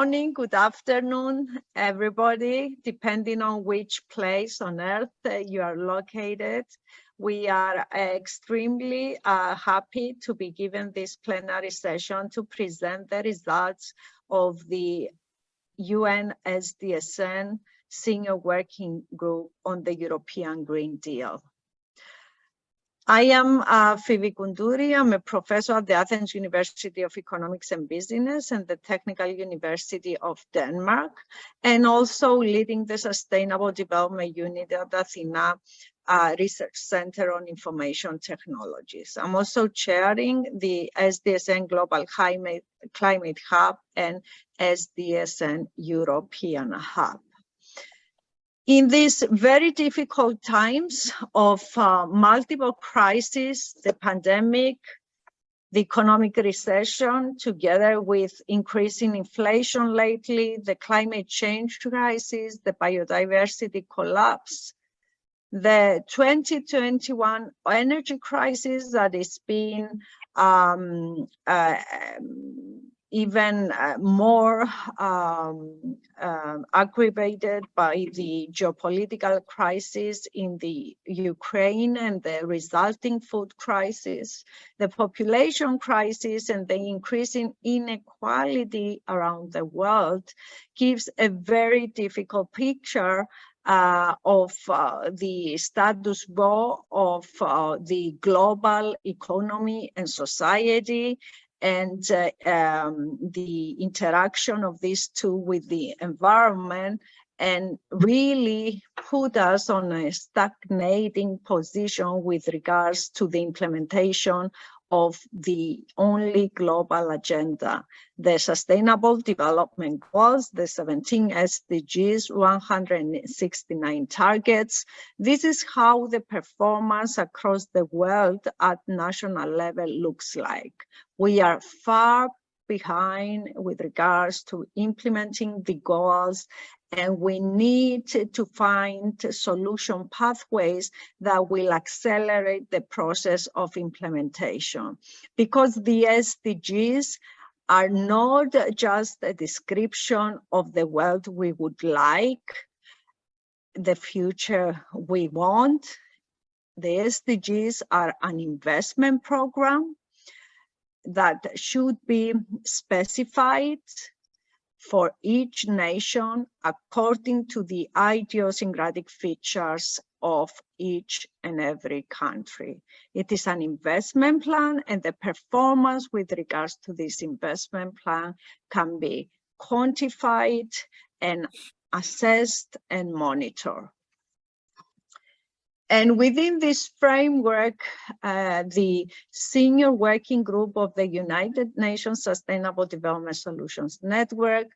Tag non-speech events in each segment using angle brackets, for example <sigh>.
morning, good afternoon, everybody, depending on which place on earth you are located. We are extremely uh, happy to be given this plenary session to present the results of the UN SDSN Senior Working Group on the European Green Deal. I am uh, Phoebe Koundouri. I'm a professor at the Athens University of Economics and Business and the Technical University of Denmark, and also leading the Sustainable Development Unit at Athena uh, Research Center on Information Technologies. I'm also chairing the SDSN Global Climate, Climate Hub and SDSN European Hub. In these very difficult times of uh, multiple crises, the pandemic, the economic recession, together with increasing inflation lately, the climate change crisis, the biodiversity collapse, the 2021 energy crisis that is being um, uh, um, even uh, more um, uh, aggravated by the geopolitical crisis in the Ukraine and the resulting food crisis, the population crisis and the increasing inequality around the world gives a very difficult picture uh, of uh, the status quo of uh, the global economy and society and uh, um, the interaction of these two with the environment and really put us on a stagnating position with regards to the implementation of the only global agenda, the Sustainable Development Goals, the 17 SDGs, 169 targets. This is how the performance across the world at national level looks like. We are far behind with regards to implementing the goals and we need to find solution pathways that will accelerate the process of implementation because the SDGs are not just a description of the world we would like, the future we want. The SDGs are an investment program that should be specified for each nation according to the idiosyncratic features of each and every country. It is an investment plan and the performance with regards to this investment plan can be quantified and assessed and monitored. And within this framework, uh, the senior working group of the United Nations Sustainable Development Solutions Network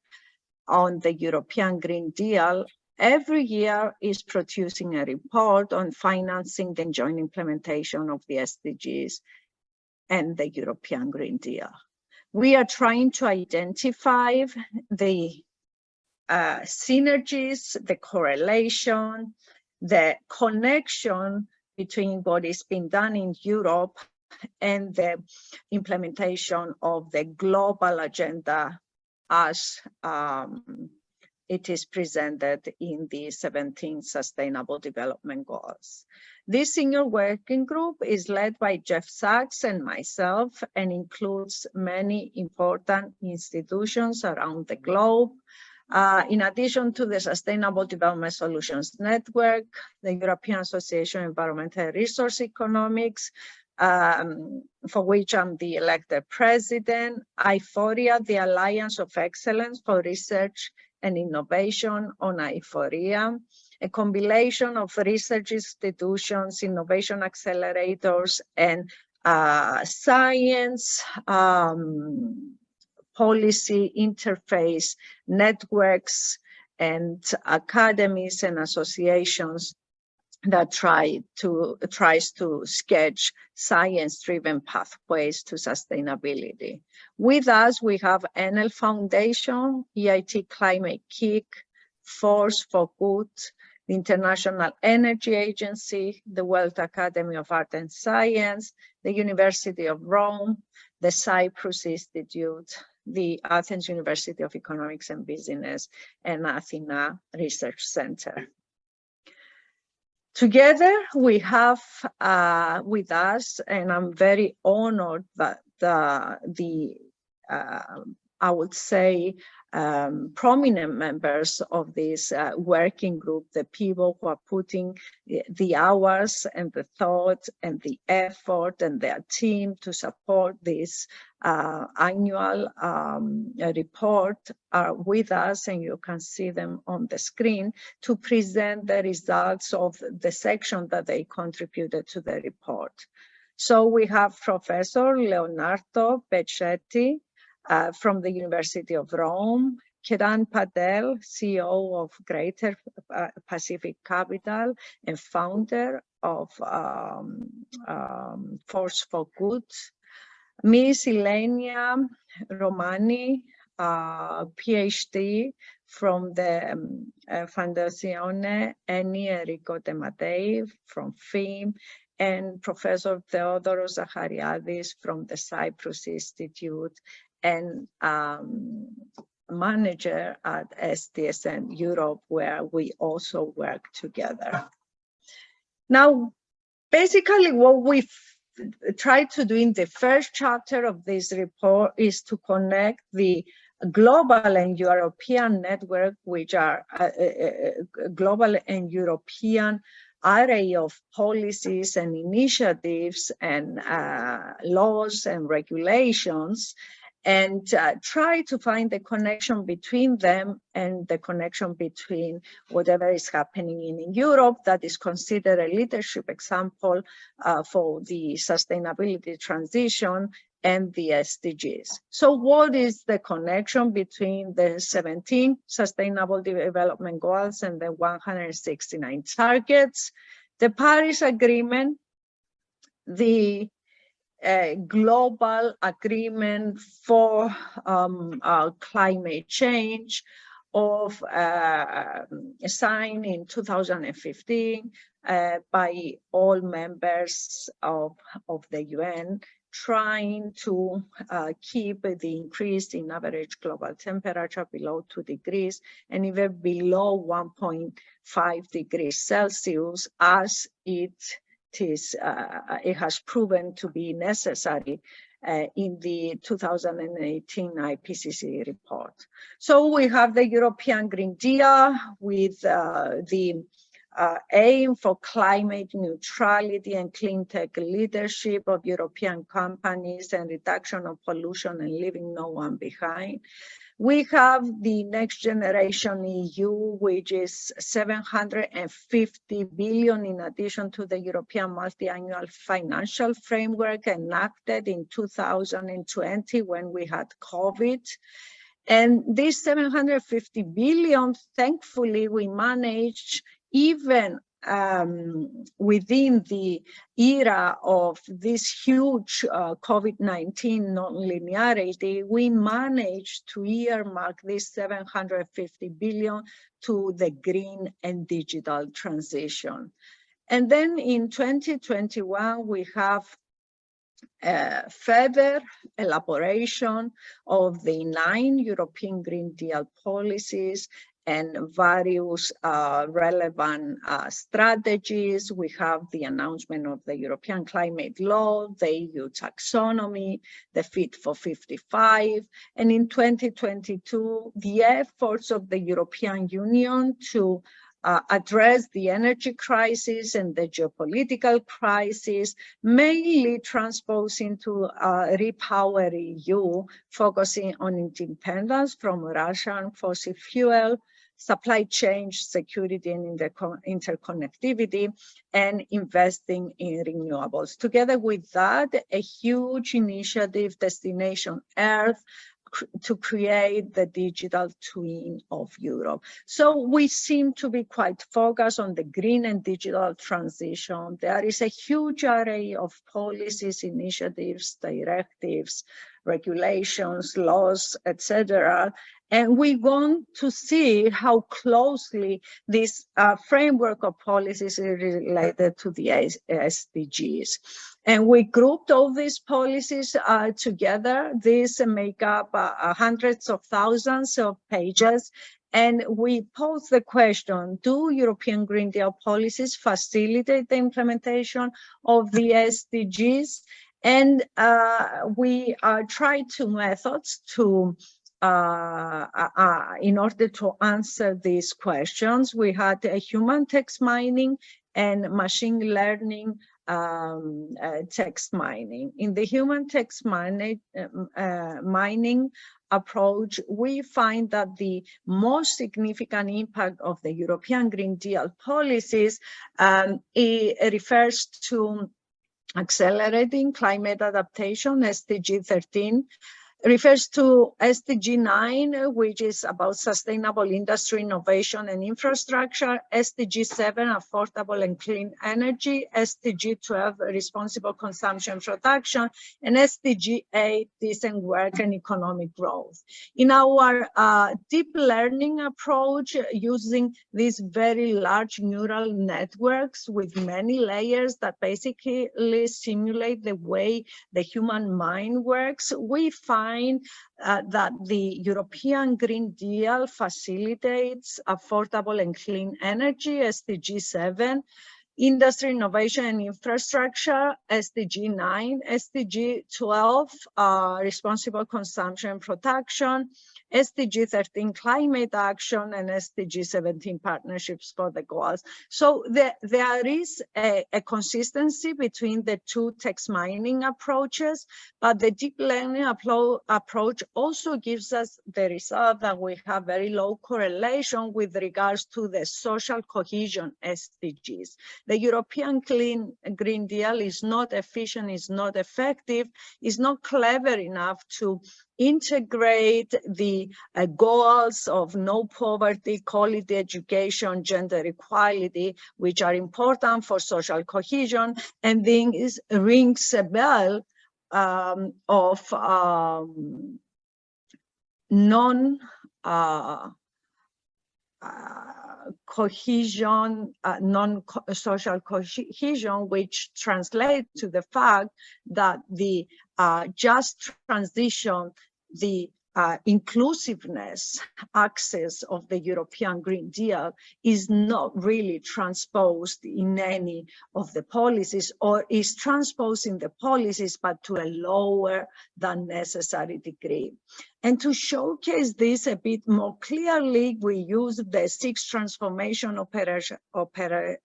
on the European Green Deal every year is producing a report on financing the joint implementation of the SDGs and the European Green Deal. We are trying to identify the uh, synergies, the correlation, the connection between what is being done in Europe and the implementation of the global agenda as um, it is presented in the 17 Sustainable Development Goals. This senior working group is led by Jeff Sachs and myself and includes many important institutions around the globe, uh, in addition to the Sustainable Development Solutions Network, the European Association of Environmental Resource Economics, um, for which I'm the elected president, IFORIA, the Alliance of Excellence for Research and Innovation on IFORIA, a compilation of research institutions, innovation accelerators, and uh, science um, policy interface networks and academies and associations that try to tries to sketch science-driven pathways to sustainability. With us, we have Enel Foundation, EIT Climate-KIC, Force for Good, the International Energy Agency, the World Academy of Art and Science, the University of Rome, the Cyprus Institute, the Athens University of Economics and Business and Athena Research Center. Together, we have uh, with us, and I'm very honored that the, the uh, I would say, um, prominent members of this uh, working group, the people who are putting the hours and the thought and the effort and their team to support this uh, annual um, report are with us and you can see them on the screen to present the results of the section that they contributed to the report. So we have Professor Leonardo Becchetti, uh, from the University of Rome, Ketan Patel, CEO of Greater uh, Pacific Capital and founder of um, um, Force for Good, Miss Ilenia Romani, uh, PhD from the um, uh, Fondazione Eni Enrico De Mattei from FEEM, and Professor Theodoros Zachariadis from the Cyprus Institute and um, manager at SDSN Europe, where we also work together. Now, basically what we tried to do in the first chapter of this report is to connect the global and European network, which are uh, uh, uh global and European array of policies and initiatives and uh, laws and regulations and uh, try to find the connection between them and the connection between whatever is happening in Europe that is considered a leadership example uh, for the sustainability transition and the SDGs. So what is the connection between the 17 sustainable development goals and the 169 targets? The Paris Agreement, the a global agreement for um, uh, climate change of uh, signed in 2015 uh, by all members of, of the UN trying to uh, keep the increase in average global temperature below 2 degrees and even below 1.5 degrees Celsius as it is, uh, it has proven to be necessary uh, in the 2018 IPCC report. So we have the European Green Deal with uh, the uh, aim for climate neutrality and clean tech leadership of European companies and reduction of pollution and leaving no one behind. We have the next generation EU, which is 750 billion in addition to the European multi-annual financial framework enacted in 2020 when we had COVID. And this 750 billion, thankfully, we managed even um, within the era of this huge uh, COVID-19 non-linearity, we managed to earmark this 750 billion to the green and digital transition. And then in 2021, we have uh, further elaboration of the nine European Green Deal policies and various uh, relevant uh, strategies. We have the announcement of the European climate law, the EU taxonomy, the Fit for 55, and in 2022, the efforts of the European Union to uh, address the energy crisis and the geopolitical crisis, mainly transposing to uh, Repower EU, focusing on independence from Russian fossil fuel, supply chain security and interconnectivity, and investing in renewables. Together with that, a huge initiative, Destination Earth, to create the digital twin of Europe. So we seem to be quite focused on the green and digital transition. There is a huge array of policies, initiatives, directives, regulations, laws, etc. And we want to see how closely this uh, framework of policies is related to the SDGs. And we grouped all these policies uh, together. These make up uh, hundreds of thousands of pages. And we pose the question, do European Green Deal policies facilitate the implementation of the SDGs? And uh, we uh, tried two methods to uh, uh, uh, in order to answer these questions, we had a human text mining and machine learning um, uh, text mining. In the human text mining, um, mining approach, we find that the most significant impact of the European Green Deal policies um, refers to accelerating climate adaptation, SDG 13, refers to SDG 9, which is about sustainable industry innovation and infrastructure, SDG 7, affordable and clean energy, SDG 12, responsible consumption and production, and SDG 8, decent work and economic growth. In our uh, deep learning approach, using these very large neural networks with many layers that basically simulate the way the human mind works, we find uh, that the European Green Deal facilitates affordable and clean energy, SDG 7, industry innovation and infrastructure, SDG 9, SDG 12, uh, responsible consumption and production, SDG 13 climate action and SDG 17 partnerships for the goals. So there, there is a, a consistency between the two text mining approaches, but the deep learning approach also gives us the result that we have very low correlation with regards to the social cohesion SDGs. The European Clean Green Deal is not efficient, is not effective, is not clever enough to integrate the uh, goals of no poverty, quality education, gender equality, which are important for social cohesion, and then is rings a bell um, of um, non uh, uh, cohesion, uh, non-social cohesion, which translates to the fact that the uh, just transition, the uh, inclusiveness access of the European Green Deal is not really transposed in any of the policies or is transposed in the policies, but to a lower than necessary degree. And to showcase this a bit more clearly, we use the six transformation operation, opera,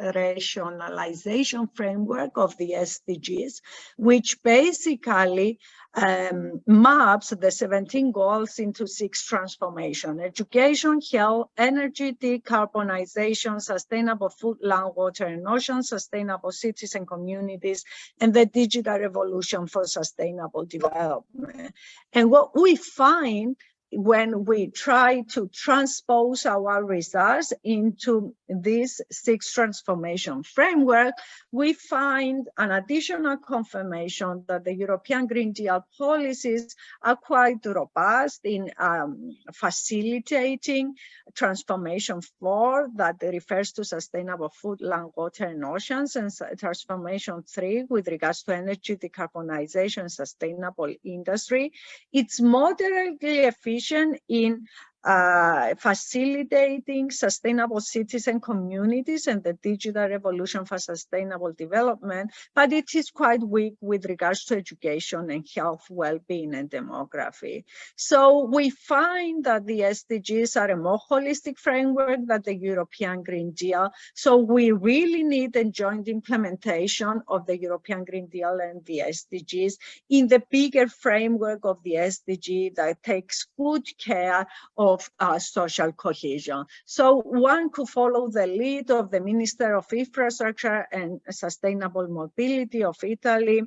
rationalization framework of the SDGs, which basically um, maps the 17 goals into six transformation, education, health, energy, decarbonization, sustainable food, land, water, and ocean, sustainable cities and communities, and the digital revolution for sustainable development. And what we find when we try to transpose our results into this six transformation framework, we find an additional confirmation that the European Green Deal policies are quite robust in um, facilitating transformation four that refers to sustainable food, land, water, and oceans, and transformation three with regards to energy decarbonization, sustainable industry. It's moderately efficient in uh, facilitating sustainable cities and communities and the digital revolution for sustainable development, but it is quite weak with regards to education and health, well-being and demography. So we find that the SDGs are a more holistic framework than the European Green Deal. So we really need a joint implementation of the European Green Deal and the SDGs in the bigger framework of the SDG that takes good care of of uh, social cohesion. So one could follow the lead of the Minister of Infrastructure and Sustainable Mobility of Italy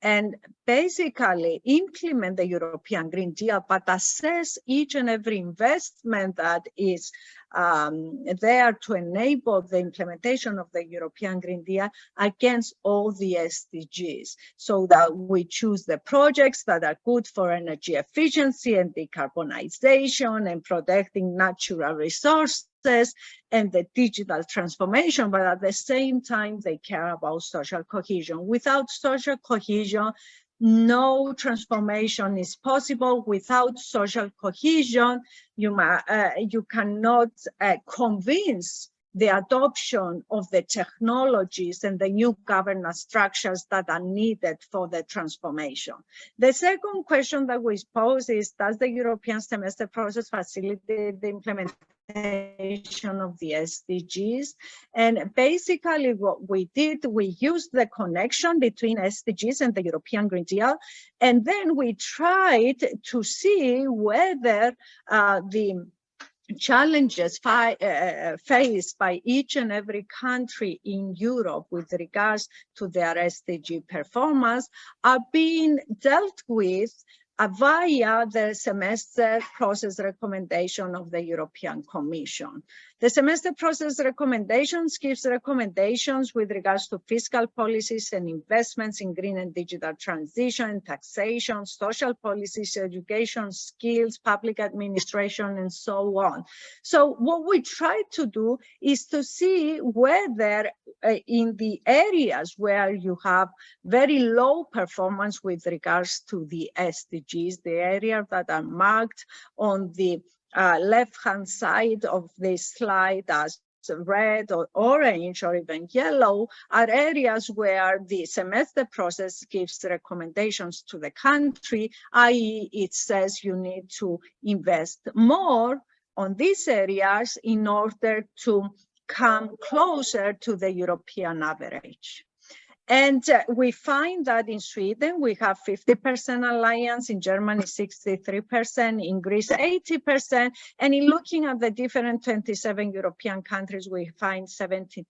and basically implement the European Green Deal, but assess each and every investment that is um, there to enable the implementation of the European Green Deal against all the SDGs so that we choose the projects that are good for energy efficiency and decarbonization and protecting natural resources and the digital transformation, but at the same time, they care about social cohesion. Without social cohesion, no transformation is possible without social cohesion. You, uh, you cannot uh, convince the adoption of the technologies and the new governance structures that are needed for the transformation. The second question that we pose is, does the European semester process facilitate the implementation of the SDGs. And basically what we did, we used the connection between SDGs and the European Green Deal. And then we tried to see whether uh, the challenges uh, faced by each and every country in Europe with regards to their SDG performance are being dealt with via the semester process recommendation of the European Commission. The semester process recommendations gives recommendations with regards to fiscal policies and investments in green and digital transition, taxation, social policies, education, skills, public administration, and so on. So what we try to do is to see whether uh, in the areas where you have very low performance with regards to the SDGs, the areas that are marked on the uh, left-hand side of this slide as red or orange or even yellow are areas where the semester process gives recommendations to the country, i.e. it says you need to invest more on these areas in order to come closer to the European average. And uh, we find that in Sweden, we have 50% alliance, in Germany, 63%, in Greece, 80%. And in looking at the different 27 European countries, we find 72%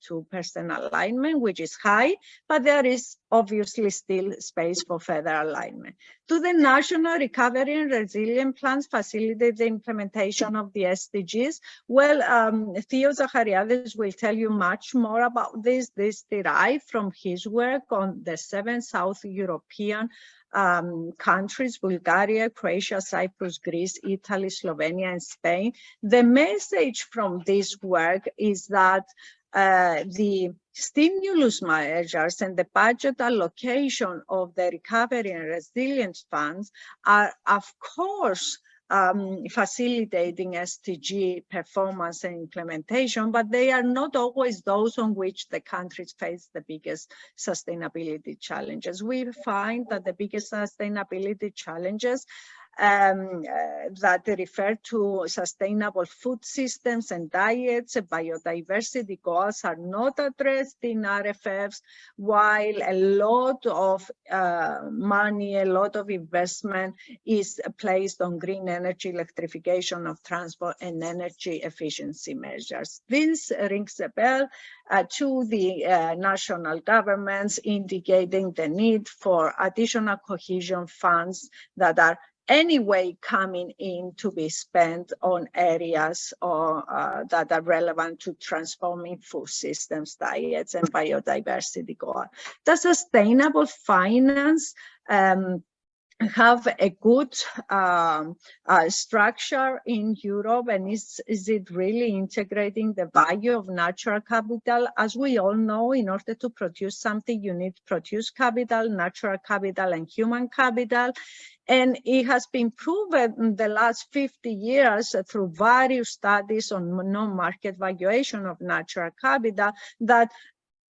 alignment, which is high, but there is obviously still space for further alignment. Do the national recovery and resilience plans facilitate the implementation of the SDGs? Well, um, Theo Zachariadis will tell you much more about this. This derived from his work on the seven South European um, countries, Bulgaria, Croatia, Cyprus, Greece, Italy, Slovenia, and Spain. The message from this work is that uh, the stimulus measures and the budget allocation of the recovery and resilience funds are, of course, um, facilitating SDG performance and implementation, but they are not always those on which the countries face the biggest sustainability challenges. We find that the biggest sustainability challenges um, uh, that refer to sustainable food systems and diets. Biodiversity goals are not addressed in RRFs, while a lot of uh, money, a lot of investment is placed on green energy, electrification of transport and energy efficiency measures. This rings a bell uh, to the uh, national governments indicating the need for additional cohesion funds that are anyway coming in to be spent on areas or, uh, that are relevant to transforming food systems, diets, and biodiversity goal. The sustainable finance um, have a good um, uh, structure in Europe and is, is it really integrating the value of natural capital? As we all know, in order to produce something, you need produce capital, natural capital, and human capital. And it has been proven in the last 50 years through various studies on non-market valuation of natural capital that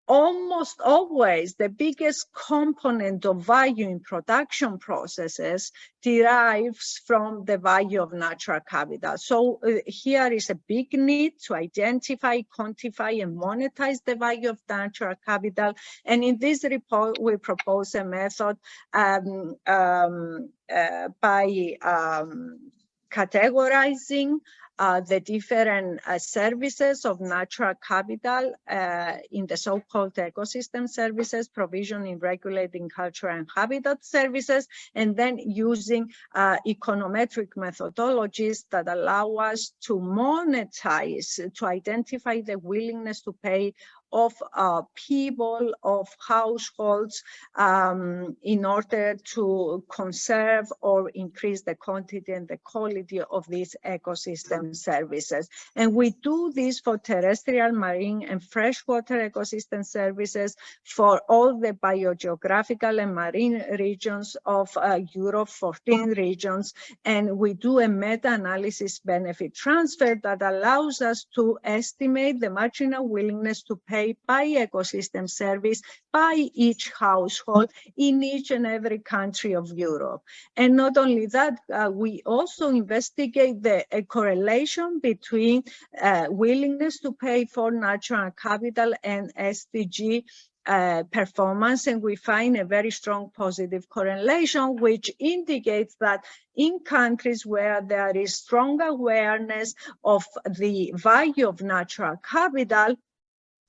almost always the biggest component of value in production processes derives from the value of natural capital. So uh, here is a big need to identify, quantify, and monetize the value of natural capital. And in this report, we propose a method um, um, uh, by um, categorizing uh, the different uh, services of natural capital uh, in the so-called ecosystem services, provisioning, regulating culture and habitat services, and then using uh, econometric methodologies that allow us to monetize, to identify the willingness to pay of uh, people, of households um, in order to conserve or increase the quantity and the quality of these ecosystem services. And we do this for terrestrial, marine and freshwater ecosystem services for all the biogeographical and marine regions of uh, Europe, 14 regions. And we do a meta-analysis benefit transfer that allows us to estimate the marginal willingness to pay by ecosystem service by each household in each and every country of Europe. And not only that, uh, we also investigate the correlation between uh, willingness to pay for natural capital and SDG uh, performance and we find a very strong positive correlation which indicates that in countries where there is strong awareness of the value of natural capital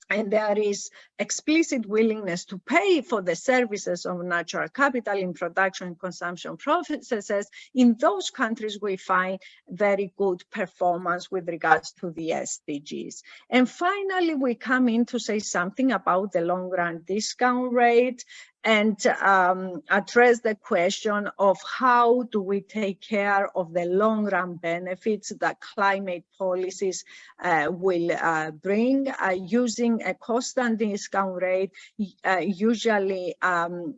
and there is explicit willingness to pay for the services of natural capital in production and consumption processes, in those countries we find very good performance with regards to the SDGs. And finally, we come in to say something about the long run discount rate and um, address the question of how do we take care of the long run benefits that climate policies uh, will uh, bring uh, using a constant discount rate, uh, usually um,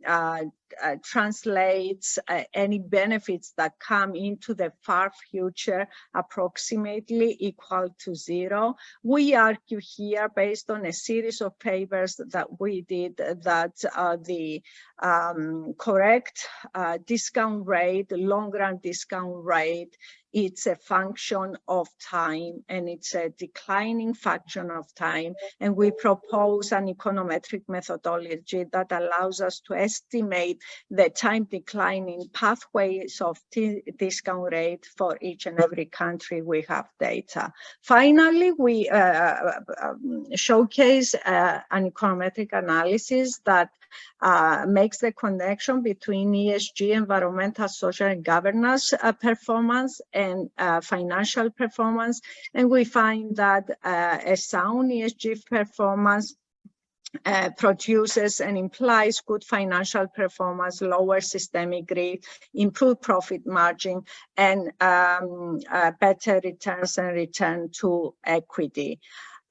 uh, translates uh, any benefits that come into the far future approximately equal to zero. We argue here based on a series of papers that we did that uh, the um, correct uh, discount rate, long run discount rate it's a function of time and it's a declining function of time. And we propose an econometric methodology that allows us to estimate the time declining pathways of discount rate for each and every country we have data. Finally, we uh, uh um, showcase uh, an econometric analysis that uh, makes the connection between ESG, environmental, social, and governance uh, performance and uh, financial performance. And we find that uh, a sound ESG performance uh, produces and implies good financial performance, lower systemic risk, improved profit margin, and um, uh, better returns and return to equity.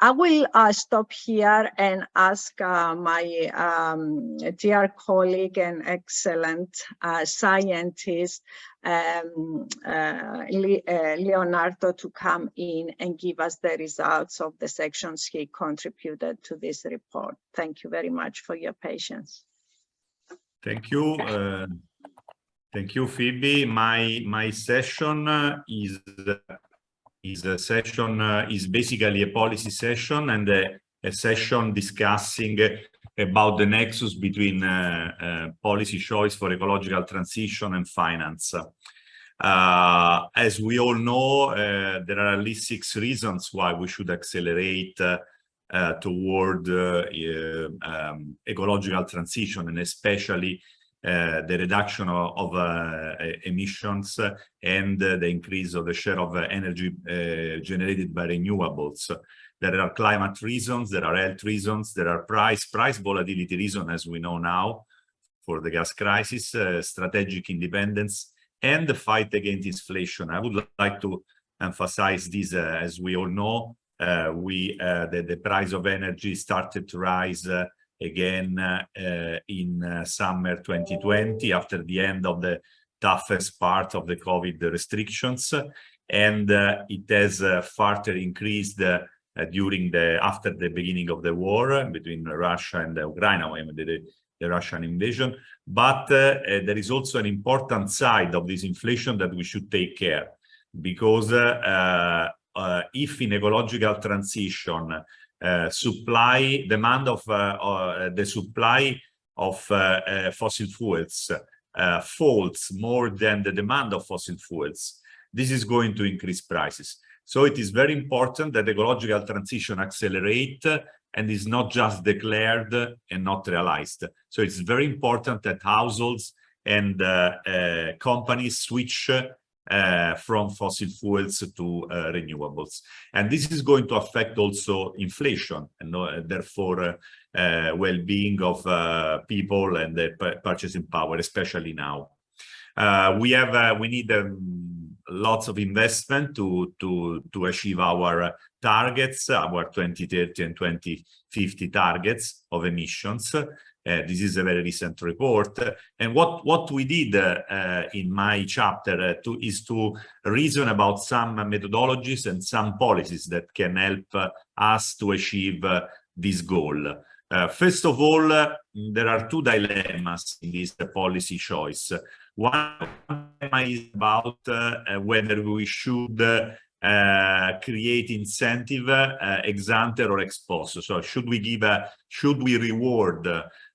I will uh, stop here and ask uh, my um, dear colleague and excellent uh, scientist, um, uh, Le uh, Leonardo, to come in and give us the results of the sections he contributed to this report. Thank you very much for your patience. Thank you. Uh, thank you, Phoebe. My, my session is is a session uh, is basically a policy session and a, a session discussing about the nexus between uh, uh, policy choice for ecological transition and finance. Uh, as we all know, uh, there are at least six reasons why we should accelerate uh, toward um, ecological transition and especially uh, the reduction of, uh, emissions and the increase of the share of energy uh, generated by renewables. There are climate reasons, there are health reasons, there are price, price volatility reasons, as we know now, for the gas crisis, uh, strategic independence, and the fight against inflation. I would like to emphasize this, uh, as we all know, uh, we the, the price of energy started to rise again uh, in uh, summer 2020 after the end of the toughest part of the COVID restrictions. And uh, it has further increased during the after the beginning of the war between Russia and Ukraine, I mean, the, the Russian invasion. But uh, there is also an important side of this inflation that we should take care because uh, uh, if in ecological transition uh, supply demand of uh, uh, the supply of fossil fuels falls more than the demand of fossil fuels this is going to increase prices. So it is very important that ecological transition accelerate and is not just declared and not realized. So it's very important that households and uh, uh, companies switch uh, from fossil fuels to uh, renewables. And this is going to affect also inflation and uh, therefore uh, well-being of people and their purchasing power, especially now. we have, we need um, lots of investment to, to, to achieve our targets, our 2030 and 2050 targets of emissions. Uh, this is a very recent report. And what, what we did uh, in my chapter uh, to, is to reason about some methodologies and some policies that can help us to achieve this goal. Uh, first of all, uh, there are two dilemmas in this uh, policy choice. One is about whether we should create incentive ex ante or ex post. So should we give a, should we reward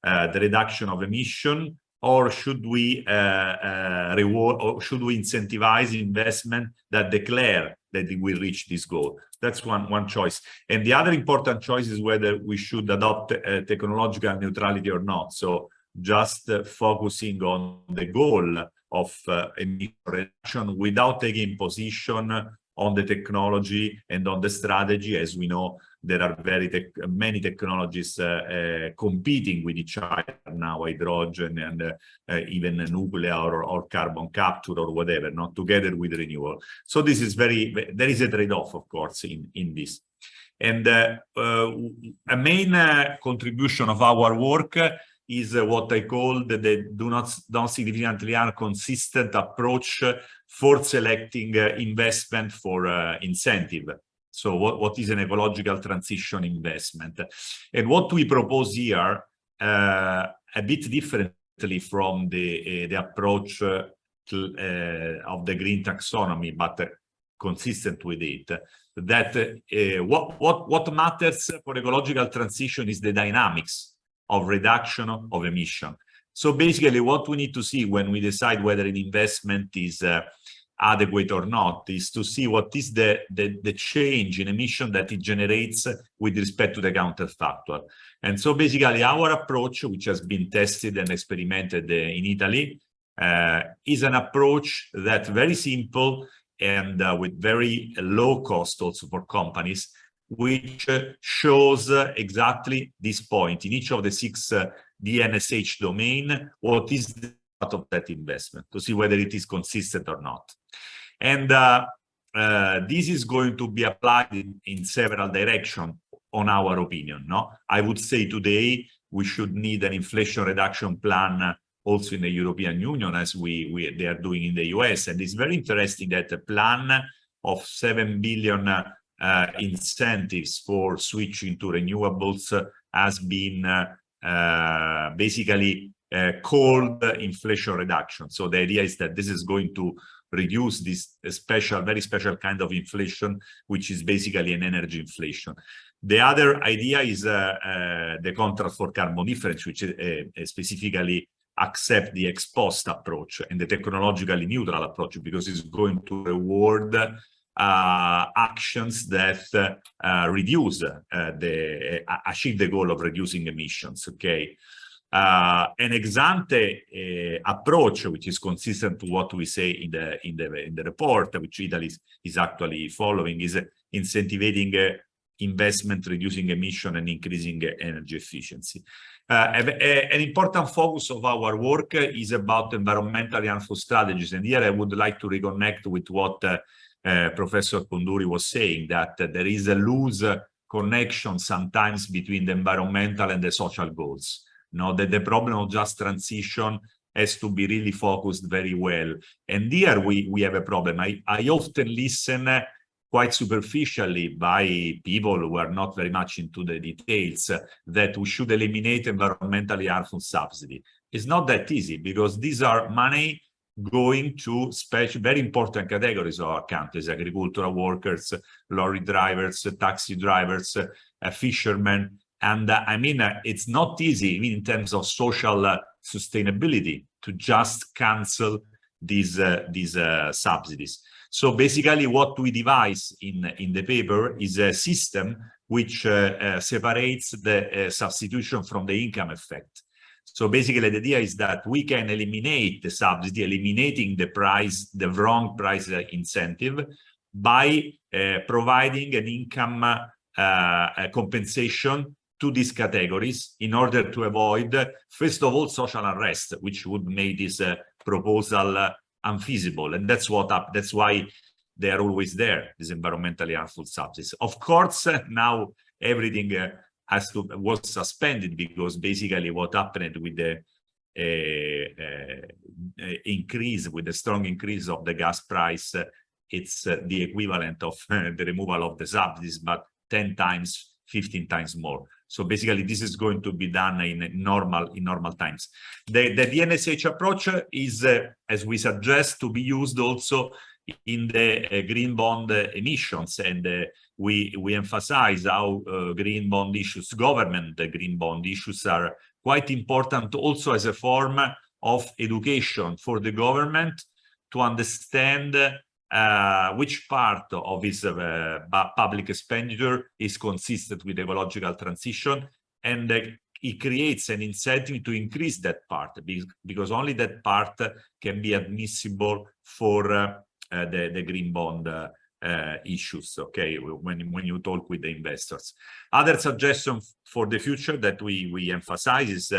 the reduction of emission or should we uh, uh, reward or should we incentivize investment that declare that we reach this goal? That's one, one choice. And the other important choice is whether we should adopt uh, technological neutrality or not. So just focusing on the goal of emission reduction without taking position on the technology and on the strategy. As we know, there are very tech, many technologies uh, uh, competing with each other now, hydrogen and uh, even nuclear or, or, carbon capture or whatever, not together with renewal. So this is very, there is a trade-off, of course, in, in this. And a main contribution of our work is what I call the, the do not don't significantly inconsistent approach for selecting investment for uh, incentive. So what, what is an ecological transition investment? And what we propose here, uh, a bit differently from the, the approach to, of the green taxonomy, but consistent with it, that uh, what, what, what matters for ecological transition is the dynamics of reduction of emission. So basically what we need to see when we decide whether an investment is uh, adequate or not is to see what is the, the, the, change in emission that it generates with respect to the counterfactual. And so basically our approach, which has been tested and experimented uh, in Italy, uh, is an approach that very simple and uh, with very low cost also for companies, which shows exactly this point in each of the six uh, DNSH domain, what is the of that investment to see whether it is consistent or not. And uh, uh, this is going to be applied in, in several directions on our opinion. No, I would say today we should need an inflation reduction plan also in the European Union as we, we they are doing in the US. And it's very interesting that a plan of 7 billion uh, incentives for switching to renewables has been uh, basically uh, called inflation reduction. So the idea is that this is going to reduce this special, very special kind of inflation, which is basically an energy inflation. The other idea is uh, uh, the contract for carbon difference, which uh, specifically accept the ex post approach and the technologically neutral approach because it's going to reward uh, actions that uh, reduce uh, the uh, achieve the goal of reducing emissions okay uh, an ex ante uh, approach which is consistent to what we say in the in the in the report which italy is, is actually following is incentivizing investment reducing emission and increasing energy efficiency uh, a, an important focus of our work is about environmentally harmful strategies and here i would like to reconnect with what uh, uh, Professor Koundouri was saying, that uh, there is a loose connection sometimes between the environmental and the social goals. Know, that the problem of just transition has to be really focused very well. And here we, we have a problem. I, I often listen quite superficially by people who are not very much into the details that we should eliminate environmentally harmful subsidy. It's not that easy because these are money going to special, very important categories of our countries, agricultural workers, lorry drivers, taxi drivers, uh, fishermen. And uh, I mean, uh, it's not easy, even in terms of social uh, sustainability, to just cancel these uh, these uh, subsidies. So basically what we devise in, in the paper is a system which uh, uh, separates the uh, substitution from the income effect. So basically the idea is that we can eliminate the subsidy, eliminating the price, the wrong price incentive by providing an income compensation to these categories in order to avoid, first of all, social unrest, which would make this uh, proposal uh, unfeasible. And that's what up, that's why they are always there, these environmentally harmful substances. Of course, <laughs> now everything uh, has to was suspended because basically what happened with the uh, uh, increase, with the strong increase of the gas price, uh, it's uh, the equivalent of uh, <laughs> the removal of the subsidies, but 10 times, 15 times more. So basically, this is going to be done in normal in normal times. The, the DNSH approach is, uh, as we suggest, to be used also in the uh, green bond uh, emissions, and uh, we we emphasize how uh, green bond issues, government green bond issues, are quite important also as a form of education for the government to understand uh, which part of its uh, public expenditure is consistent with ecological transition? And uh, it creates an incentive to increase that part because only that part can be admissible for uh, uh, the, the green bond uh, issues okay when when you talk with the investors. Other suggestion for the future that we we emphasize is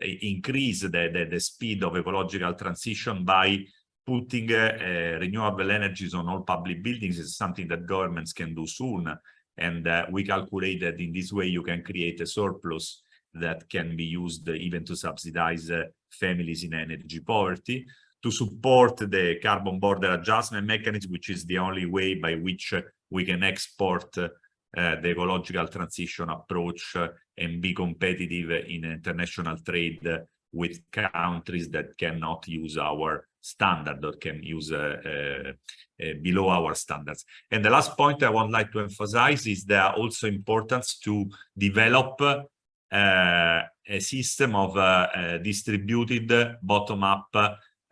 increase the, the the speed of ecological transition by putting uh, renewable energies on all public buildings is something that governments can do soon. And uh, we calculate that in this way you can create a surplus that can be used even to subsidize uh, families in energy poverty, to support the carbon border adjustment mechanism, which is the only way by which we can export uh, the ecological transition approach and be competitive in international trade with countries that cannot use our standard or can use uh, uh, uh, below our standards. And the last point I would like to emphasize is the also importance to develop a system of distributed bottom-up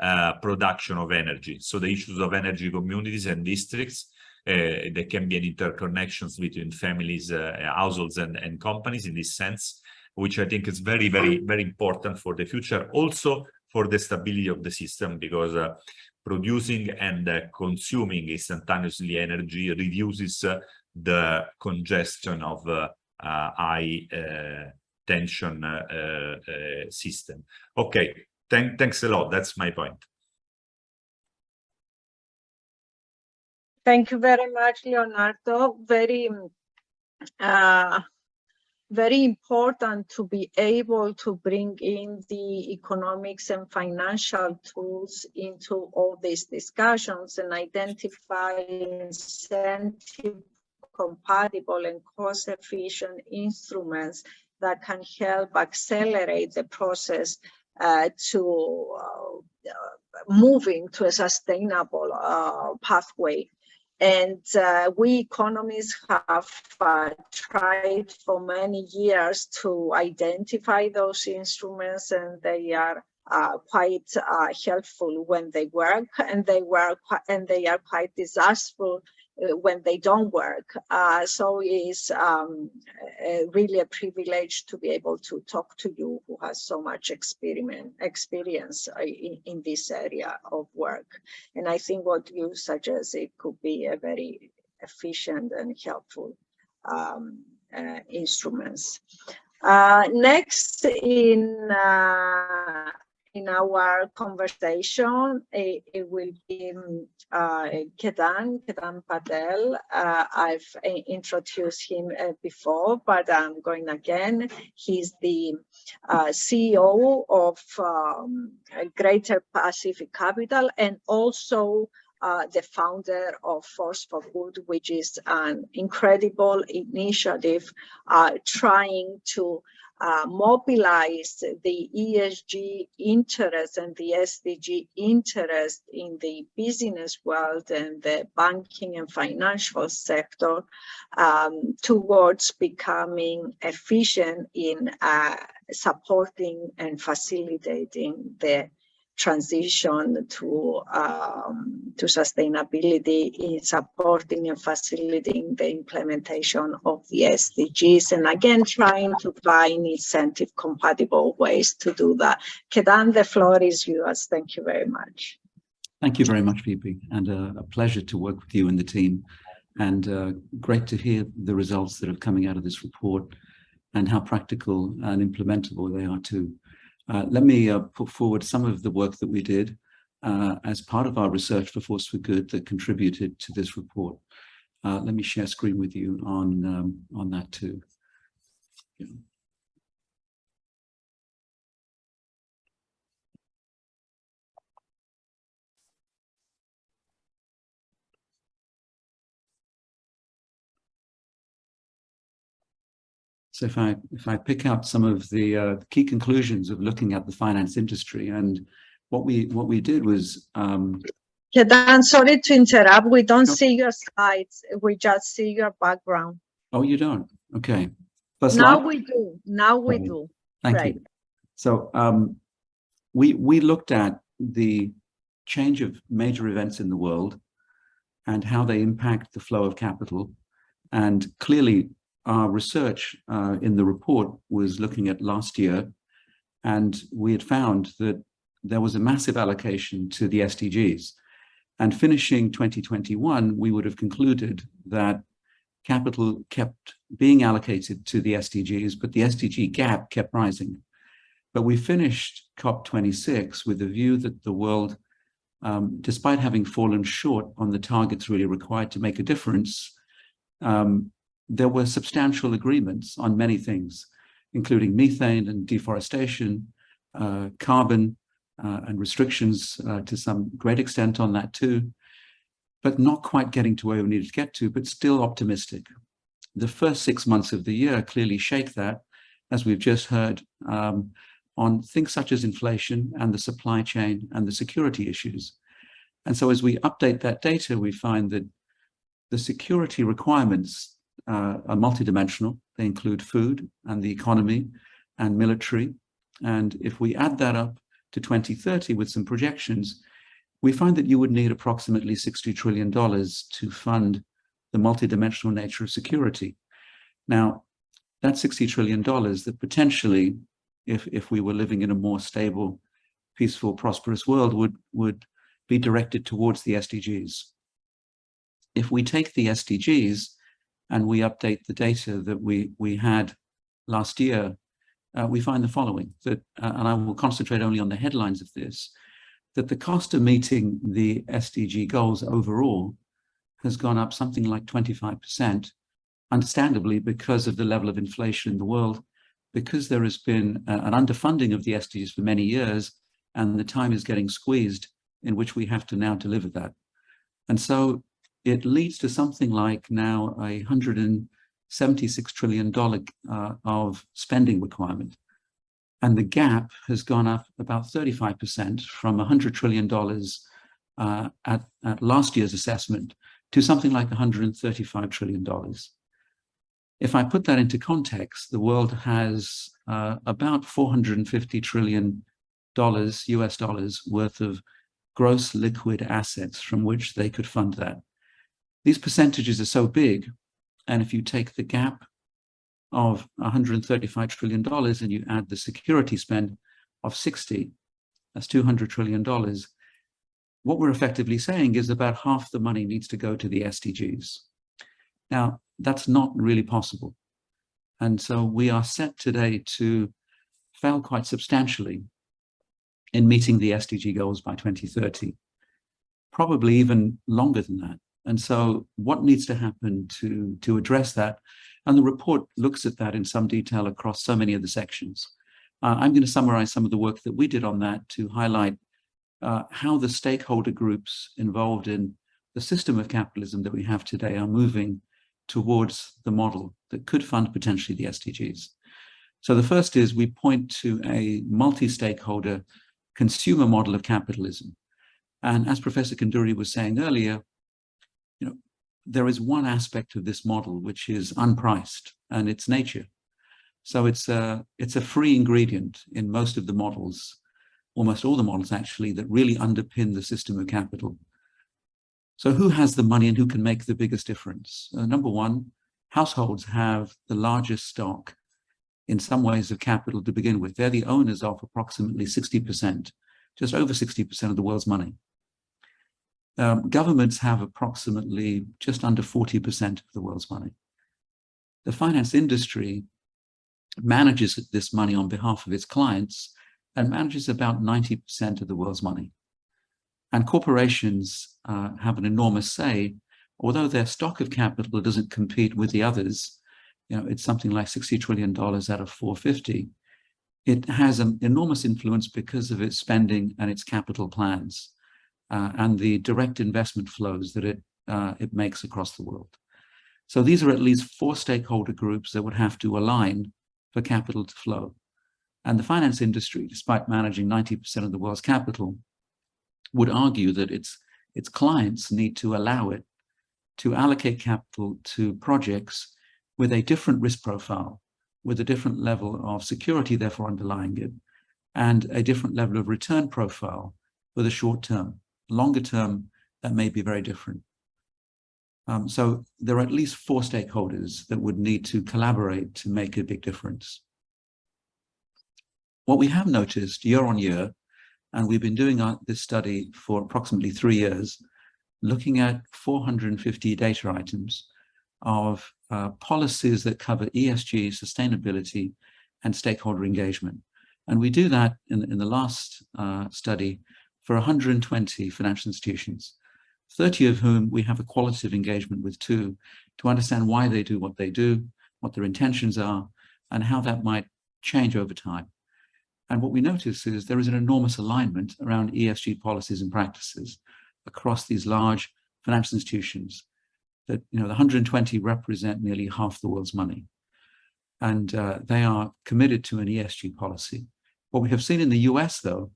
uh, production of energy. So the issues of energy communities and districts, uh, there can be an interconnections between families, uh, households and, and companies in this sense, which I think is very, very, very important for the future. Also for the stability of the system because uh, producing and uh, consuming instantaneously energy reduces uh, the congestion of uh, uh, high uh, tension system. Okay, Thank, thanks a lot. That's my point. Thank you very much, Leonardo. Very very important to be able to bring in the economics and financial tools into all these discussions and identify incentive compatible and cost efficient instruments that can help accelerate the process uh, to uh, moving to a sustainable uh, pathway and uh, we economists have uh, tried for many years to identify those instruments and they are uh, quite uh, helpful when they work and they work and they are quite disastrous when they don't work. Uh, so it's um, really a privilege to be able to talk to you who has so much experiment, experience uh, in, in this area of work. And I think what you suggest, it could be a very efficient and helpful um, uh, instruments. Uh, next in uh, in our conversation, it, it will be uh, Ketan, Ketan Patel. Uh, I've uh, introduced him uh, before, but I'm going again. He's the uh, CEO of um, Greater Pacific Capital and also uh, the founder of Force for Good, which is an incredible initiative uh, trying to uh, mobilize the ESG interest and the SDG interest in the business world and the banking and financial sector um, towards becoming efficient in uh, supporting and facilitating the transition to um, to sustainability in supporting and facilitating the implementation of the SDGs and again trying to find incentive compatible ways to do that. Ketan, the floor is yours. Thank you very much. Thank you very much, Phoebe, and uh, a pleasure to work with you and the team and uh, great to hear the results that are coming out of this report and how practical and implementable they are too. Uh, let me uh, put forward some of the work that we did uh, as part of our research for Force for Good that contributed to this report. Uh, let me share screen with you on, um, on that too. Yeah. So if I if I pick out some of the uh, key conclusions of looking at the finance industry, and what we what we did was. Um, yeah, Dan, sorry to interrupt. We don't no. see your slides. We just see your background. Oh, you don't? Okay. First now slide? we do. Now we do. Thank right. you. So um, we we looked at the change of major events in the world and how they impact the flow of capital. And clearly, our research uh, in the report was looking at last year, and we had found that there was a massive allocation to the SDGs. And finishing 2021, we would have concluded that capital kept being allocated to the SDGs, but the SDG gap kept rising. But we finished COP26 with the view that the world, um, despite having fallen short on the targets really required to make a difference, um, there were substantial agreements on many things, including methane and deforestation, uh, carbon uh, and restrictions uh, to some great extent on that too, but not quite getting to where we needed to get to, but still optimistic. The first six months of the year clearly shake that, as we've just heard, um, on things such as inflation and the supply chain and the security issues. And so as we update that data, we find that the security requirements uh, are multidimensional. They include food and the economy and military. And if we add that up to 2030 with some projections, we find that you would need approximately $60 trillion to fund the multidimensional nature of security. Now, that $60 trillion that potentially, if, if we were living in a more stable, peaceful, prosperous world, would, would be directed towards the SDGs. If we take the SDGs and we update the data that we, we had last year, uh, we find the following, that, uh, and I will concentrate only on the headlines of this, that the cost of meeting the SDG goals overall has gone up something like 25%, understandably because of the level of inflation in the world, because there has been uh, an underfunding of the SDGs for many years, and the time is getting squeezed in which we have to now deliver that. And so it leads to something like now a $176 trillion uh, of spending requirement. And the gap has gone up about 35% from $100 trillion uh, at, at last year's assessment to something like $135 trillion. If I put that into context, the world has uh, about 450 trillion dollars, US dollars worth of gross liquid assets from which they could fund that. These percentages are so big, and if you take the gap of $135 trillion and you add the security spend of 60, that's $200 trillion, what we're effectively saying is about half the money needs to go to the SDGs. Now, that's not really possible. And so we are set today to fail quite substantially in meeting the SDG goals by 2030, probably even longer than that. And so what needs to happen to, to address that? And the report looks at that in some detail across so many of the sections. Uh, I'm going to summarize some of the work that we did on that to highlight uh, how the stakeholder groups involved in the system of capitalism that we have today are moving towards the model that could fund potentially the SDGs. So the first is we point to a multi-stakeholder consumer model of capitalism. And as Professor Kanduri was saying earlier, there is one aspect of this model which is unpriced and it's nature. So it's a, it's a free ingredient in most of the models almost all the models actually, that really underpin the system of capital. So who has the money and who can make the biggest difference? Uh, number one, households have the largest stock in some ways of capital to begin with. They're the owners of approximately 60%, just over 60% of the world's money. Um, governments have approximately just under 40% of the world's money. The finance industry manages this money on behalf of its clients and manages about 90% of the world's money. And corporations uh, have an enormous say, although their stock of capital doesn't compete with the others, you know, it's something like $60 trillion out of 450. It has an enormous influence because of its spending and its capital plans and the direct investment flows that it, uh, it makes across the world. So these are at least four stakeholder groups that would have to align for capital to flow. And the finance industry, despite managing 90% of the world's capital, would argue that its, its clients need to allow it to allocate capital to projects with a different risk profile, with a different level of security, therefore underlying it, and a different level of return profile for the short term. Longer term, that may be very different. Um, so there are at least four stakeholders that would need to collaborate to make a big difference. What we have noticed year on year, and we've been doing this study for approximately three years, looking at 450 data items of uh, policies that cover ESG, sustainability, and stakeholder engagement. And we do that in, in the last uh, study for 120 financial institutions, 30 of whom we have a qualitative engagement with too, to understand why they do what they do, what their intentions are, and how that might change over time. And what we notice is there is an enormous alignment around ESG policies and practices across these large financial institutions that, you know, the 120 represent nearly half the world's money. And uh, they are committed to an ESG policy. What we have seen in the US, though,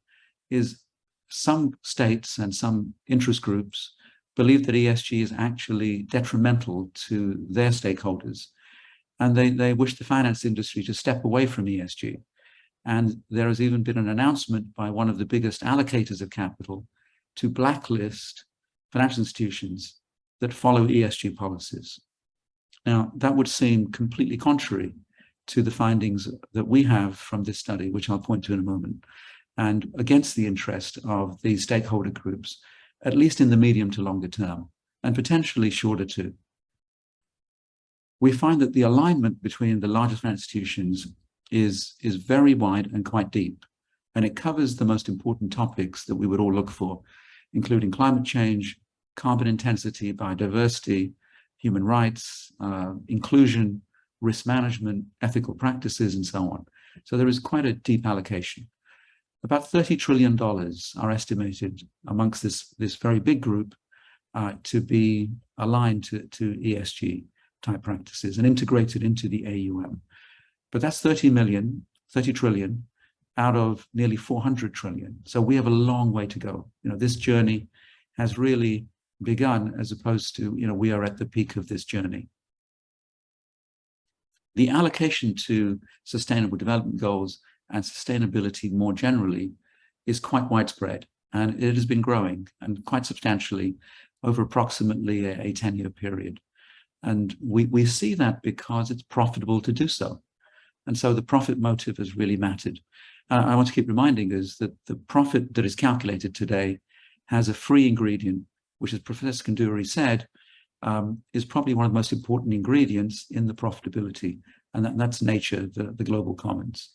is some states and some interest groups believe that ESG is actually detrimental to their stakeholders. And they, they wish the finance industry to step away from ESG. And there has even been an announcement by one of the biggest allocators of capital to blacklist financial institutions that follow ESG policies. Now, that would seem completely contrary to the findings that we have from this study, which I'll point to in a moment, and against the interest of these stakeholder groups, at least in the medium to longer term, and potentially shorter too. We find that the alignment between the largest institutions is, is very wide and quite deep, and it covers the most important topics that we would all look for, including climate change, carbon intensity, biodiversity, human rights, uh, inclusion, risk management, ethical practices, and so on. So there is quite a deep allocation. About $30 trillion are estimated amongst this, this very big group uh, to be aligned to, to ESG type practices and integrated into the AUM. But that's 30 million, 30 trillion out of nearly 400 trillion. So we have a long way to go. You know, this journey has really begun as opposed to, you know, we are at the peak of this journey. The allocation to sustainable development goals and sustainability more generally is quite widespread and it has been growing and quite substantially over approximately a 10-year period. And we, we see that because it's profitable to do so. And so the profit motive has really mattered. Uh, I want to keep reminding us that the profit that is calculated today has a free ingredient, which as Professor Kanduri said, um, is probably one of the most important ingredients in the profitability, and that, that's nature, the, the global commons.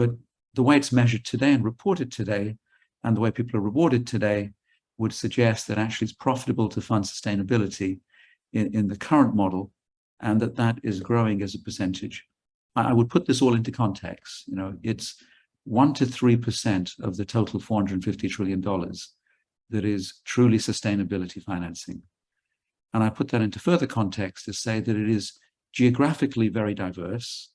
But the way it's measured today and reported today, and the way people are rewarded today, would suggest that actually it's profitable to fund sustainability in, in the current model, and that that is growing as a percentage. I would put this all into context. You know, it's one to 3% of the total $450 trillion that is truly sustainability financing. And I put that into further context to say that it is geographically very diverse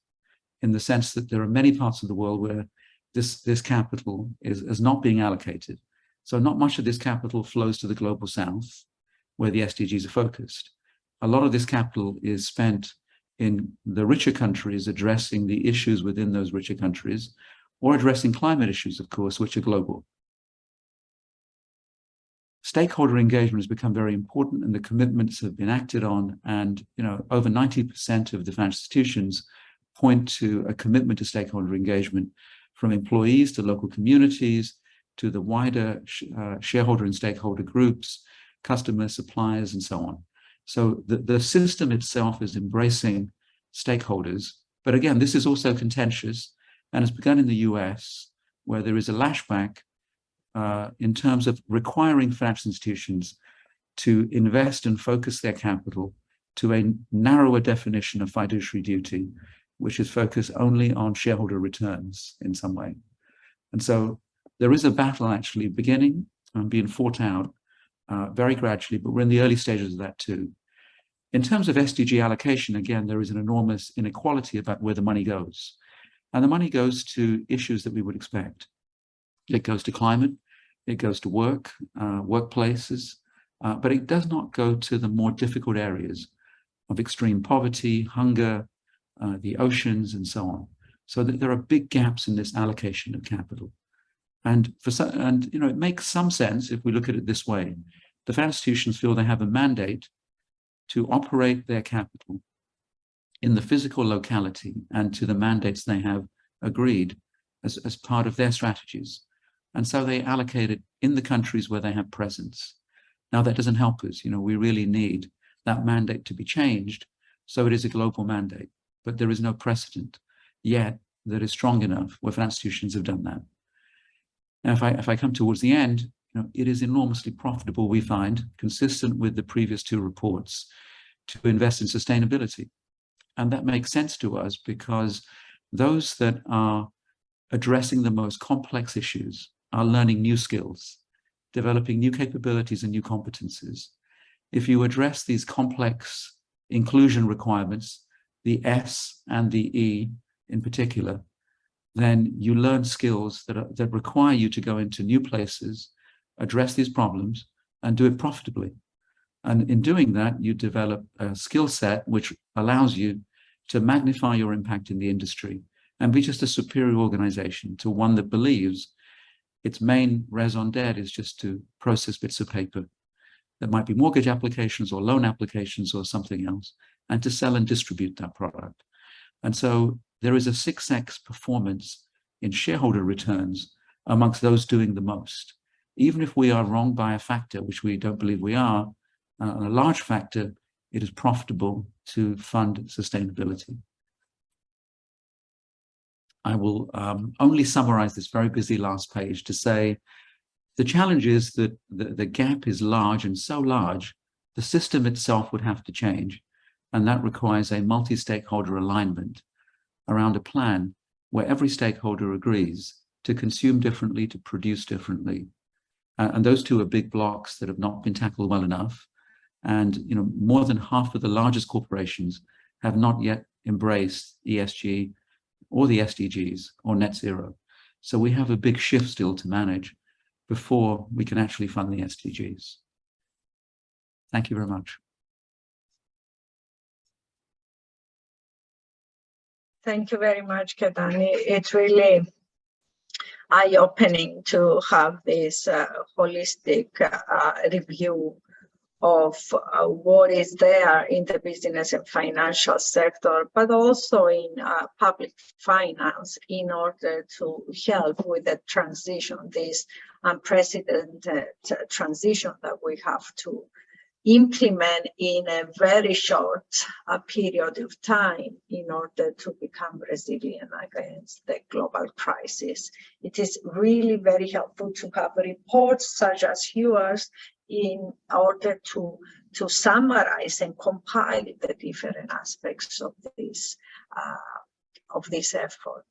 in the sense that there are many parts of the world where this, this capital is, is not being allocated. So not much of this capital flows to the global south, where the SDGs are focused. A lot of this capital is spent in the richer countries addressing the issues within those richer countries, or addressing climate issues, of course, which are global. Stakeholder engagement has become very important and the commitments have been acted on and you know over 90% of the financial institutions point to a commitment to stakeholder engagement from employees to local communities to the wider uh, shareholder and stakeholder groups, customers, suppliers, and so on. So the, the system itself is embracing stakeholders. But again, this is also contentious and has begun in the US, where there is a lashback uh, in terms of requiring financial institutions to invest and focus their capital to a narrower definition of fiduciary duty, which is focused only on shareholder returns in some way. And so there is a battle actually beginning and being fought out uh, very gradually, but we're in the early stages of that too. In terms of SDG allocation, again, there is an enormous inequality about where the money goes. And the money goes to issues that we would expect. It goes to climate, it goes to work, uh, workplaces, uh, but it does not go to the more difficult areas of extreme poverty, hunger, uh, the oceans, and so on. So that there are big gaps in this allocation of capital. And for some, and you know, it makes some sense if we look at it this way. The financial institutions feel they have a mandate to operate their capital in the physical locality and to the mandates they have agreed as, as part of their strategies. And so they allocate it in the countries where they have presence. Now that doesn't help us, you know, we really need that mandate to be changed so it is a global mandate, but there is no precedent yet that is strong enough where financial institutions have done that. Now, if I, if I come towards the end, you know, it is enormously profitable, we find, consistent with the previous two reports, to invest in sustainability. And that makes sense to us because those that are addressing the most complex issues are learning new skills, developing new capabilities and new competencies. If you address these complex inclusion requirements, the S and the E in particular, then you learn skills that, are, that require you to go into new places, address these problems, and do it profitably. And in doing that, you develop a skill set which allows you to magnify your impact in the industry and be just a superior organization to one that believes its main raison d'etre is just to process bits of paper. There might be mortgage applications or loan applications or something else, and to sell and distribute that product. And so there is a 6x performance in shareholder returns amongst those doing the most. Even if we are wrong by a factor, which we don't believe we are, uh, a large factor, it is profitable to fund sustainability. I will um, only summarize this very busy last page to say the challenge is that the, the gap is large and so large, the system itself would have to change. And that requires a multi-stakeholder alignment around a plan where every stakeholder agrees to consume differently, to produce differently. Uh, and those two are big blocks that have not been tackled well enough. And you know, more than half of the largest corporations have not yet embraced ESG or the SDGs or net zero. So we have a big shift still to manage before we can actually fund the SDGs. Thank you very much. Thank you very much, Ketan. It's really eye-opening to have this uh, holistic uh, review of uh, what is there in the business and financial sector, but also in uh, public finance in order to help with the transition, this unprecedented transition that we have to implement in a very short uh, period of time in order to become resilient against the global crisis. It is really very helpful to have reports such as yours in order to, to summarize and compile the different aspects of this uh, of this effort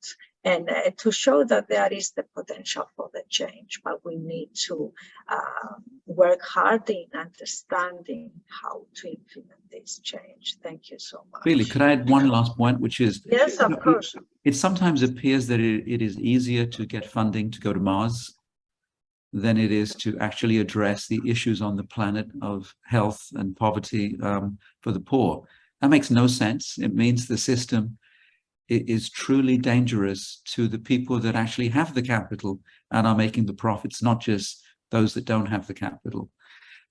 and uh, to show that there is the potential for the change, but we need to uh, work hard in understanding how to implement this change. Thank you so much. Really, could I add one last point, which is yes, of course. It, it sometimes appears that it, it is easier to get funding to go to Mars than it is to actually address the issues on the planet of health and poverty um, for the poor. That makes no sense. It means the system is truly dangerous to the people that actually have the capital and are making the profits, not just those that don't have the capital.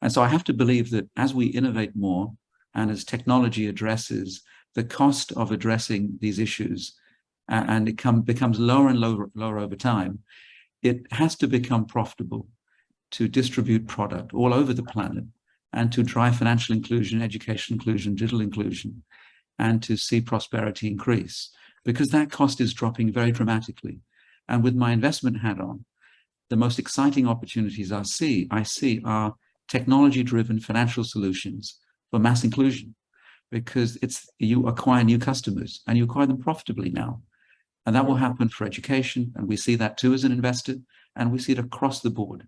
And so I have to believe that as we innovate more and as technology addresses the cost of addressing these issues and it come, becomes lower and lower, lower over time, it has to become profitable to distribute product all over the planet and to drive financial inclusion, education inclusion, digital inclusion, and to see prosperity increase because that cost is dropping very dramatically. And with my investment hat on, the most exciting opportunities I see, I see are technology-driven financial solutions for mass inclusion because it's you acquire new customers and you acquire them profitably now. And that will happen for education. And we see that too as an investor and we see it across the board.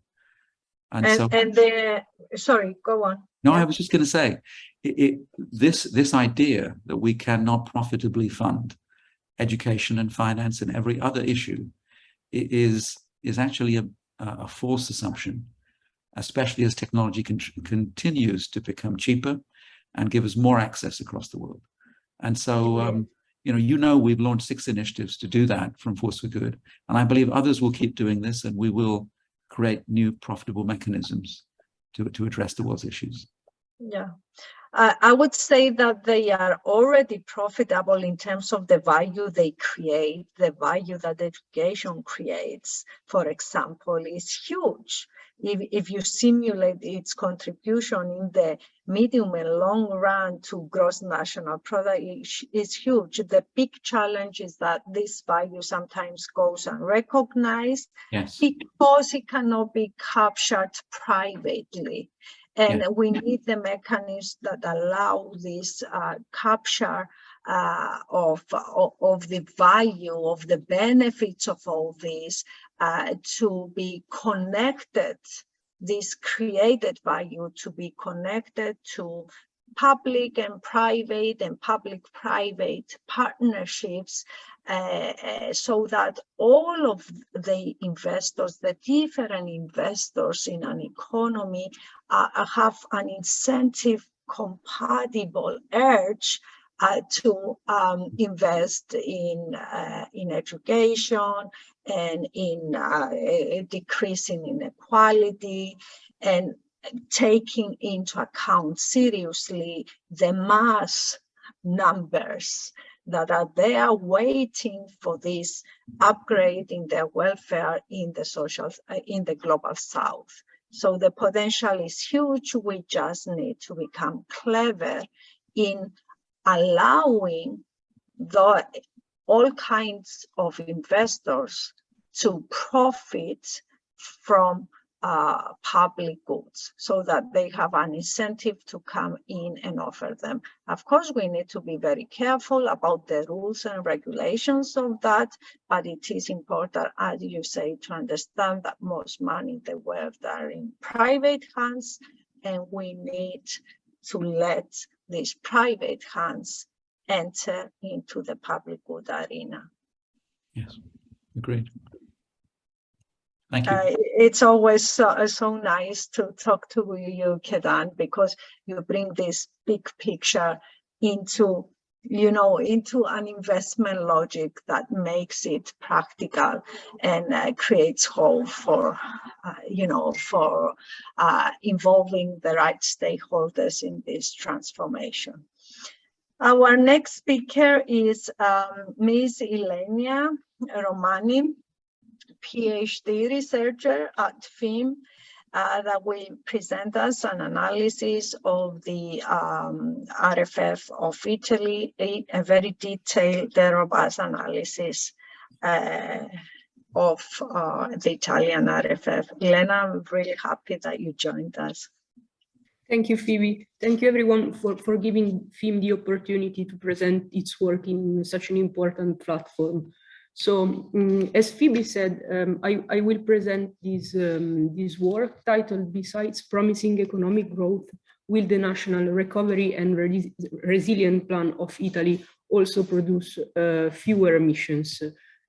And, and so, and the, sorry, go on. No. I was just going to say, it, it, this, this idea that we cannot profitably fund education and finance and every other issue is, is actually a, a false assumption, especially as technology con continues to become cheaper and give us more access across the world. And so, um, you know, you know, we've launched six initiatives to do that from Force for Good. And I believe others will keep doing this and we will create new profitable mechanisms to, to address the world's issues. Yeah, uh, I would say that they are already profitable in terms of the value they create, the value that education creates, for example, is huge. If, if you simulate its contribution in the medium and long run to gross national product is huge. The big challenge is that this value sometimes goes unrecognized yes. because it cannot be captured privately. And yeah. we need the mechanisms that allow this uh, capture uh, of, of, of, the value, of the benefits of all this uh, to be connected, this created value to be connected to public and private and public-private partnerships uh, uh, so that all of the investors, the different investors in an economy uh, have an incentive compatible urge uh, to um, invest in uh, in education and in uh, decreasing inequality. And taking into account seriously the mass numbers that are there waiting for this upgrade in their welfare in the social uh, in the global south. So the potential is huge. We just need to become clever in allowing the all kinds of investors to profit from uh, public goods so that they have an incentive to come in and offer them. Of course, we need to be very careful about the rules and regulations of that, but it is important, as you say, to understand that most money in the world are in private hands, and we need to let these private hands enter into the public good arena. Yes, agreed. Thank you. Uh, it's always so, so, nice to talk to you, Ketan, because you bring this big picture into, you know, into an investment logic that makes it practical and uh, creates hope for, uh, you know, for uh, involving the right stakeholders in this transformation. Our next speaker is um, Ms. Ilenia Romani. PhD researcher at FEEM uh, that will present us an analysis of the um, RRF of Italy, a, a very detailed, robust analysis uh, of uh, the Italian RRF. Elena, I'm really happy that you joined us. Thank you, Phoebe. Thank you everyone for, for giving FEEM the opportunity to present its work in such an important platform. So um, as Phoebe said, um, I, I, will present this, um, this work titled Besides Promising Economic Growth, Will the National Recovery and Res Resilient Plan of Italy also produce uh, fewer emissions?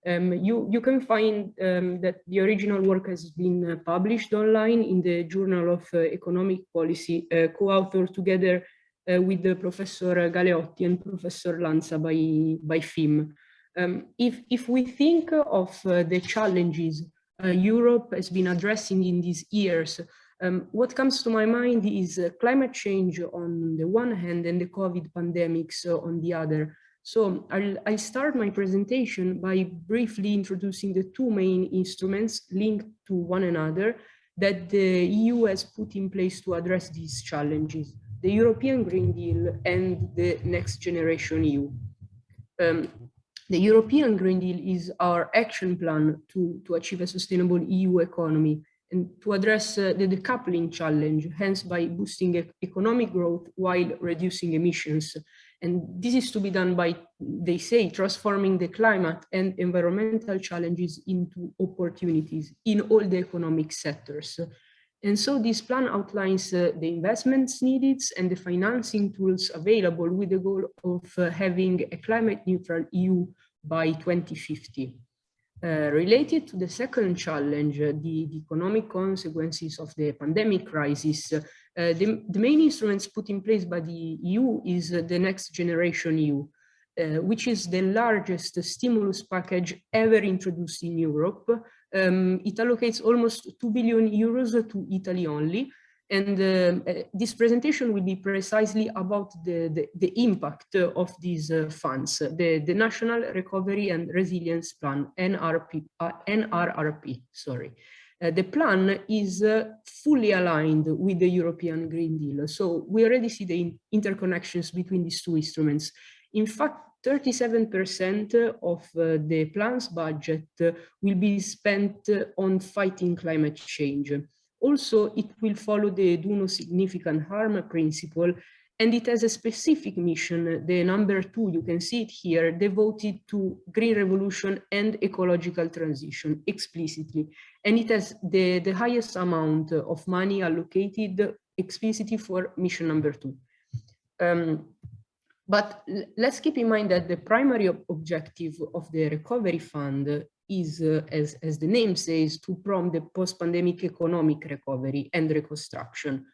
Um, you, you can find um, that the original work has been uh, published online in the Journal of uh, Economic Policy, uh, co-authored together uh, with Professor Galeotti and Professor Lanza by, by FEEM. Um, if, if we think of uh, the challenges uh, Europe has been addressing in these years, um, what comes to my mind is uh, climate change on the one hand and the COVID pandemics on the other. So I'll, I'll start my presentation by briefly introducing the two main instruments linked to one another that the EU has put in place to address these challenges, the European Green Deal and the Next Generation EU. Um, the European Green Deal is our action plan to, to achieve a sustainable EU economy and to address uh, the decoupling challenge, hence by boosting e economic growth while reducing emissions. And this is to be done by, they say, transforming the climate and environmental challenges into opportunities in all the economic sectors. And so this plan outlines uh, the investments needed and the financing tools available with the goal of uh, having a climate neutral EU by 2050. Uh, related to the second challenge, uh, the, the, economic consequences of the pandemic crisis, uh, the, the, main instruments put in place by the EU is uh, the Next Generation EU, which is the largest stimulus package ever introduced in Europe. Um, it allocates almost 2 billion euros to Italy only, and uh, uh, this presentation will be precisely about the, the, the impact of these uh, funds, the, the National Recovery and Resilience Plan, NRP, uh, NRRP, sorry. Uh, the plan is uh, fully aligned with the European Green Deal. So we already see the in interconnections between these two instruments. In fact, 37% of the plan's budget will be spent on fighting climate change. Also, it will follow the do no significant harm principle, and it has a specific mission, the number two, you can see it here, devoted to green revolution and ecological transition explicitly. And it has the, the highest amount of money allocated explicitly for mission number two. Um, but let's keep in mind that the primary objective of the recovery fund is, uh, as, as the name says, to prompt the post-pandemic economic recovery and reconstruction.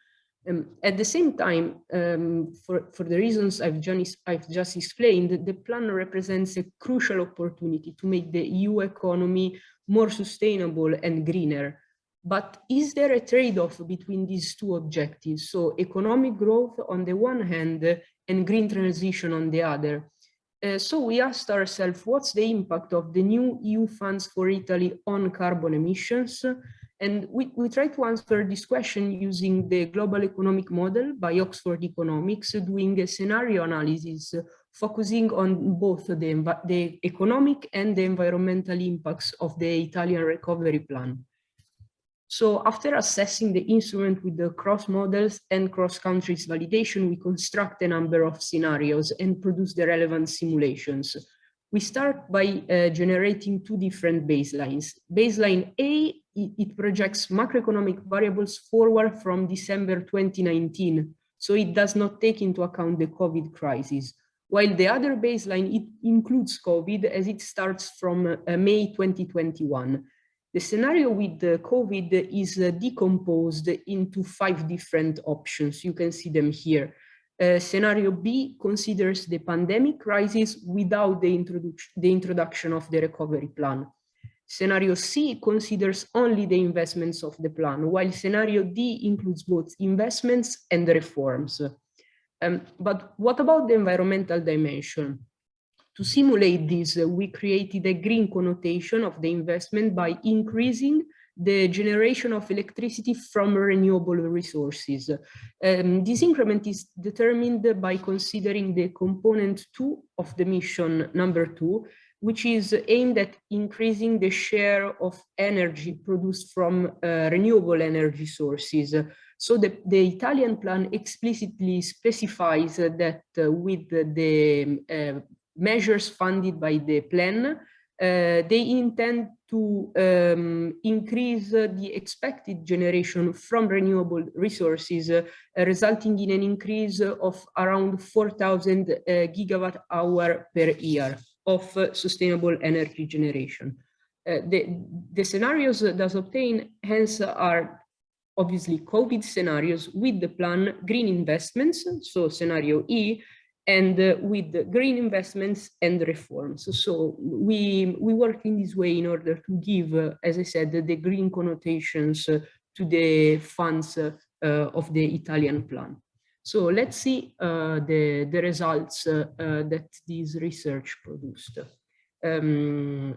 Um, at the same time, um, for, for the reasons I've I've just explained, the plan represents a crucial opportunity to make the EU economy more sustainable and greener. But is there a trade-off between these two objectives? So economic growth on the one hand and green transition on the other. Uh, so we asked ourselves, what's the impact of the new EU funds for Italy on carbon emissions? And we, we try to answer this question using the global economic model by Oxford Economics, doing a scenario analysis, focusing on both the, the economic and the environmental impacts of the Italian recovery plan. So after assessing the instrument with the cross models and cross countries validation, we construct a number of scenarios and produce the relevant simulations. We start by uh, generating two different baselines. Baseline A, it, projects macroeconomic variables forward from December 2019. So it does not take into account the COVID crisis. While the other baseline, it includes COVID as it starts from uh, May 2021. The scenario with COVID is uh, decomposed into five different options. You can see them here. Uh, scenario B considers the pandemic crisis without the, the introduction of the recovery plan. Scenario C considers only the investments of the plan, while scenario D includes both investments and reforms. Um, but what about the environmental dimension? To simulate this, uh, we created a green connotation of the investment by increasing the generation of electricity from renewable resources. Um, this increment is determined by considering the component two of the mission number two, which is aimed at increasing the share of energy produced from uh, renewable energy sources. So the, the, Italian plan explicitly specifies that uh, with the uh, measures funded by the plan, uh, they intend to um, increase the expected generation from renewable resources, uh, resulting in an increase of around 4,000 uh, gigawatt hour per year of sustainable energy generation. Uh, the, the scenarios thus obtained hence are obviously COVID scenarios with the plan green investments, so scenario E, and uh, with green investments and reforms. So we, we work in this way in order to give, uh, as I said, the, the green connotations uh, to the funds uh, uh, of the Italian plan. So let's see uh, the, the results that this research produced. Um,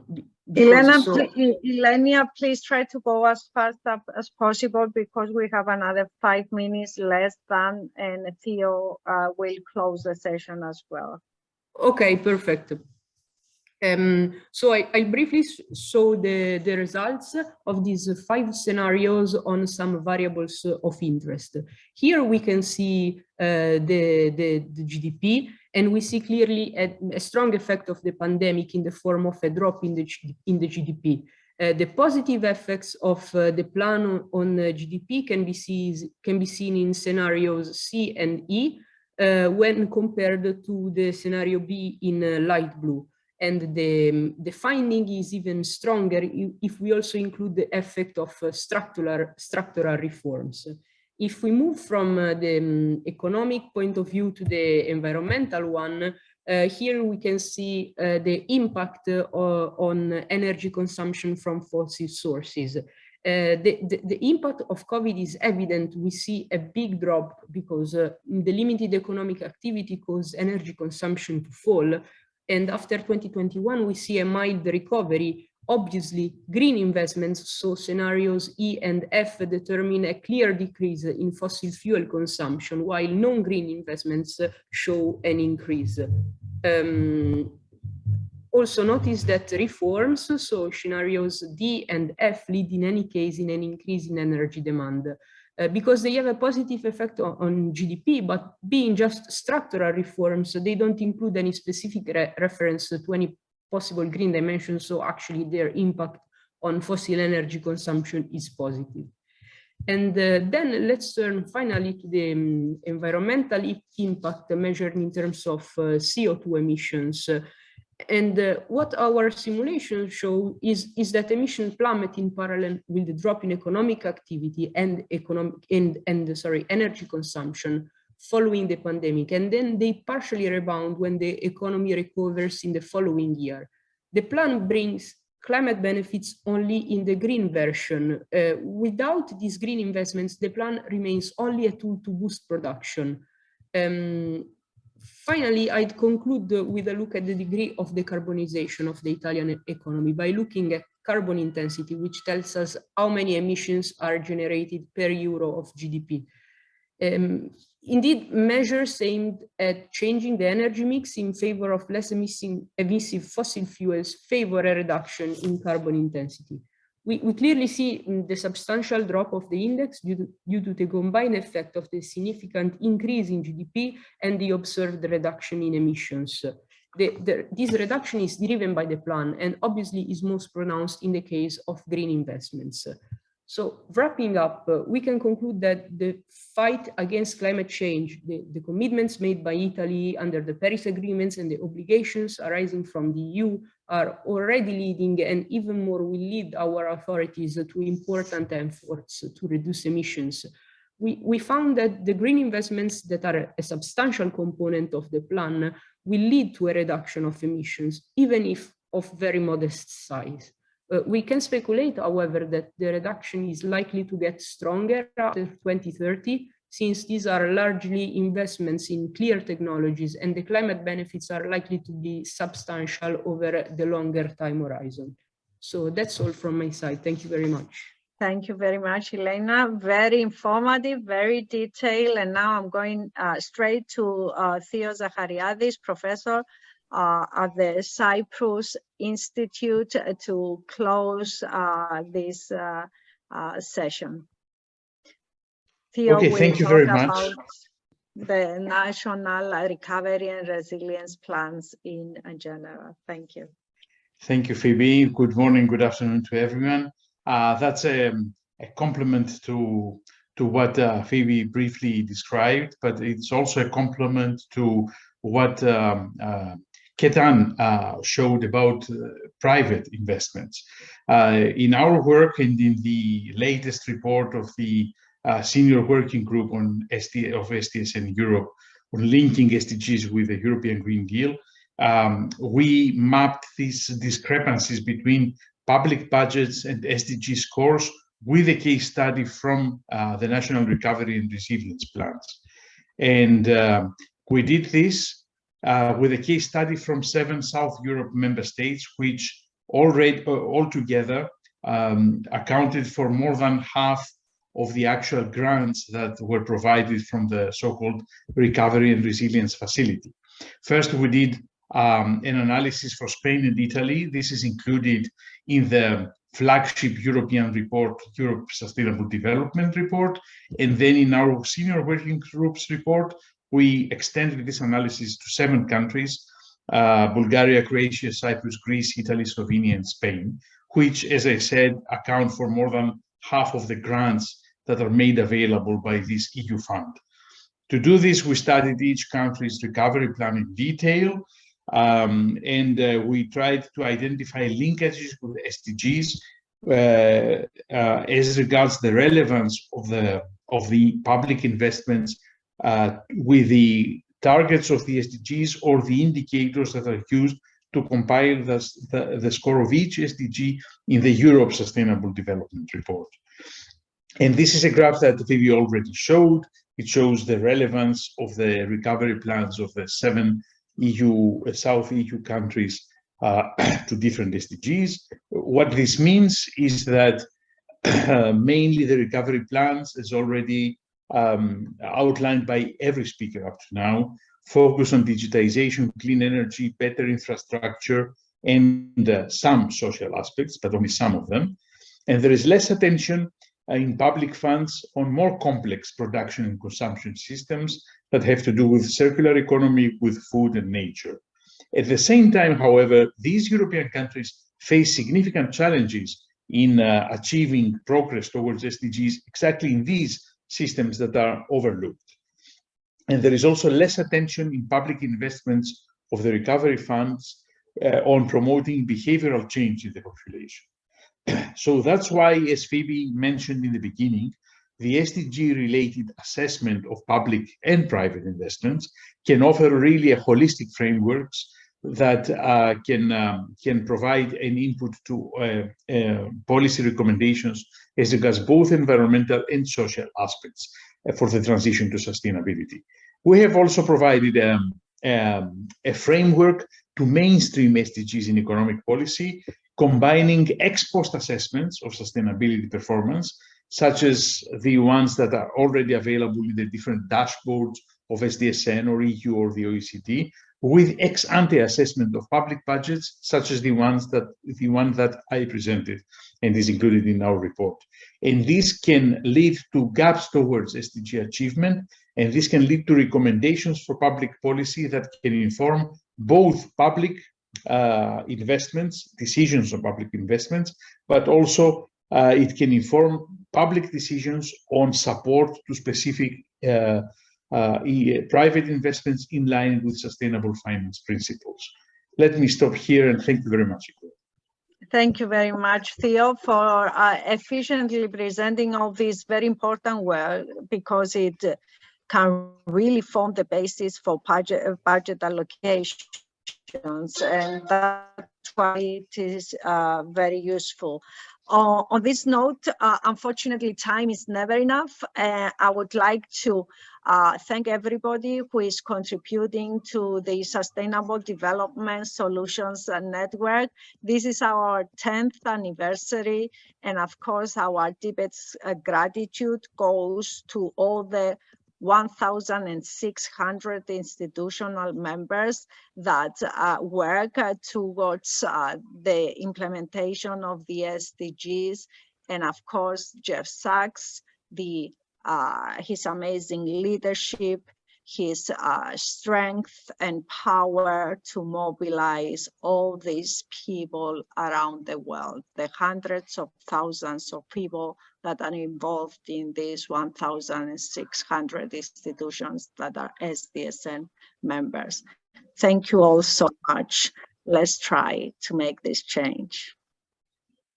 Elena, so, Elena, please try to go as fast up as possible because we have another five minutes less than, and Theo uh, will close the session as well. Okay, perfect. Um, so I, I, briefly show the, the results of these five scenarios on some variables of interest. Here we can see uh, the, the, the, GDP, and we see clearly a, a, strong effect of the pandemic in the form of a drop in the, in the GDP. Uh, the positive effects of uh, the plan on, on uh, GDP can be, seen, can be seen in scenarios C and E uh, when compared to the scenario B in uh, light blue. And the, the finding is even stronger if we also include the effect of uh, structural, structural reforms. If we move from uh, the um, economic point of view to the environmental one, uh, here we can see uh, the impact uh, on energy consumption from fossil sources. Uh, the, the, the, impact of COVID is evident. We see a big drop because uh, the limited economic activity caused energy consumption to fall, and after 2021, we see a mild recovery. Obviously, green investments, so scenarios E and F determine a clear decrease in fossil fuel consumption, while non-green investments show an increase. Um, also notice that reforms, so scenarios D and F lead in any case in an increase in energy demand. Uh, because they have a positive effect on, on, GDP, but being just structural reforms, they don't include any specific re reference to any possible green dimension. So actually their impact on fossil energy consumption is positive. And uh, then let's turn finally to the um, environmental impact measured in terms of uh, CO2 emissions. And uh, what our simulations show is, is that emission plummet in parallel with the drop in economic activity and economic and, and sorry, energy consumption following the pandemic. And then they partially rebound when the economy recovers in the following year. The plan brings climate benefits only in the green version. Uh, without these green investments, the plan remains only a tool to boost production. Um, Finally, I'd conclude with a look at the degree of decarbonization of the Italian economy by looking at carbon intensity, which tells us how many emissions are generated per euro of GDP. Um, indeed, measures aimed at changing the energy mix in favor of less emissive fossil fuels favor a reduction in carbon intensity we, we clearly see the substantial drop of the index due to, due to the combined effect of the significant increase in GDP and the observed reduction in emissions. The, the, this reduction is driven by the plan and obviously is most pronounced in the case of green investments. So wrapping up, uh, we can conclude that the fight against climate change, the, the, commitments made by Italy under the Paris agreements and the obligations arising from the EU are already leading and even more will lead our authorities to important efforts to reduce emissions. We, we found that the green investments that are a substantial component of the plan will lead to a reduction of emissions, even if of very modest size. Uh, we can speculate, however, that the reduction is likely to get stronger after 2030, since these are largely investments in clear technologies and the climate benefits are likely to be substantial over the longer time horizon. So that's all from my side. Thank you very much. Thank you very much, Elena. Very informative, very detailed. And now I'm going uh, straight to uh, Theo Zachariadis, professor uh, at the Cyprus Institute to close uh, this uh, uh, session. Theo okay, thank you very much. The national recovery and resilience plans in general. Thank you. Thank you, Phoebe. Good morning, good afternoon to everyone. Uh, that's a, a compliment to to what uh, Phoebe briefly described, but it's also a compliment to what um, uh, Ketan uh, showed about uh, private investments. Uh, in our work and in the latest report of the uh, senior working group on ST of STS in Europe, on linking SDGs with the European Green Deal. Um, we mapped these discrepancies between public budgets and SDG scores with a case study from uh, the National Recovery and Resilience Plans. And uh, we did this uh, with a case study from seven South Europe member states, which already uh, altogether um, accounted for more than half of the actual grants that were provided from the so-called Recovery and Resilience Facility. First, we did um, an analysis for Spain and Italy. This is included in the flagship European report, Europe Sustainable Development Report. And then in our senior working groups report, we extended this analysis to seven countries, uh, Bulgaria, Croatia, Cyprus, Greece, Italy, Slovenia, and Spain, which, as I said, account for more than half of the grants that are made available by this EU fund. To do this, we studied each country's recovery plan in detail, um, and uh, we tried to identify linkages with SDGs uh, uh, as regards the relevance of the of the public investments with the targets of the SDGs or the indicators that are used to compile the, the, the score of each SDG in the Europe Sustainable Development Report. And this is a graph that Vivi already showed. It shows the relevance of the recovery plans of the seven EU, uh, South EU countries uh, <clears throat> to different SDGs. What this means is that uh, <clears throat> mainly the recovery plans, as already um, outlined by every speaker up to now, focus on digitization, clean energy, better infrastructure, and uh, some social aspects, but only some of them. And there is less attention uh, in public funds on more complex production and consumption systems that have to do with circular economy, with food and nature. At the same time, however, these European countries face significant challenges in uh, achieving progress towards SDGs exactly in these systems that are overlooked. And there is also less attention in public investments of the recovery funds uh, on promoting behavioral change in the population. <clears throat> so that's why, as Phoebe mentioned in the beginning, the SDG-related assessment of public and private investments can offer really a holistic frameworks that uh, can um, can provide an input to uh, uh, policy recommendations as regards both environmental and social aspects uh, for the transition to sustainability. We have also provided um, um, a framework to mainstream SDGs in economic policy, combining ex post assessments of sustainability performance, such as the ones that are already available in the different dashboards of SDSN or EU or the OECD, with ex ante assessment of public budgets, such as the ones that the one that I presented and is included in our report. And this can lead to gaps towards SDG achievement, and this can lead to recommendations for public policy that can inform both public uh, investments, decisions on public investments, but also uh, it can inform public decisions on support to specific uh, private investments in line with sustainable finance principles. Let me stop here and thank you very much. Thank you very much, Theo, for uh, efficiently presenting all this very important work because it can really form the basis for budget, budget allocations. And that's why it is uh, very useful. Uh, on this note, uh, unfortunately, time is never enough. Uh, I would like to uh, thank everybody who is contributing to the Sustainable Development Solutions Network. This is our 10th anniversary. And of course, our deepest uh, gratitude goes to all the 1,600 institutional members that uh, work uh, towards uh, the implementation of the SDGs. And of course, Jeff Sachs, the, uh, his amazing leadership, his uh, strength and power to mobilize all these people around the world, the hundreds of thousands of people that are involved in these 1,600 institutions that are SDSN members. Thank you all so much. Let's try to make this change.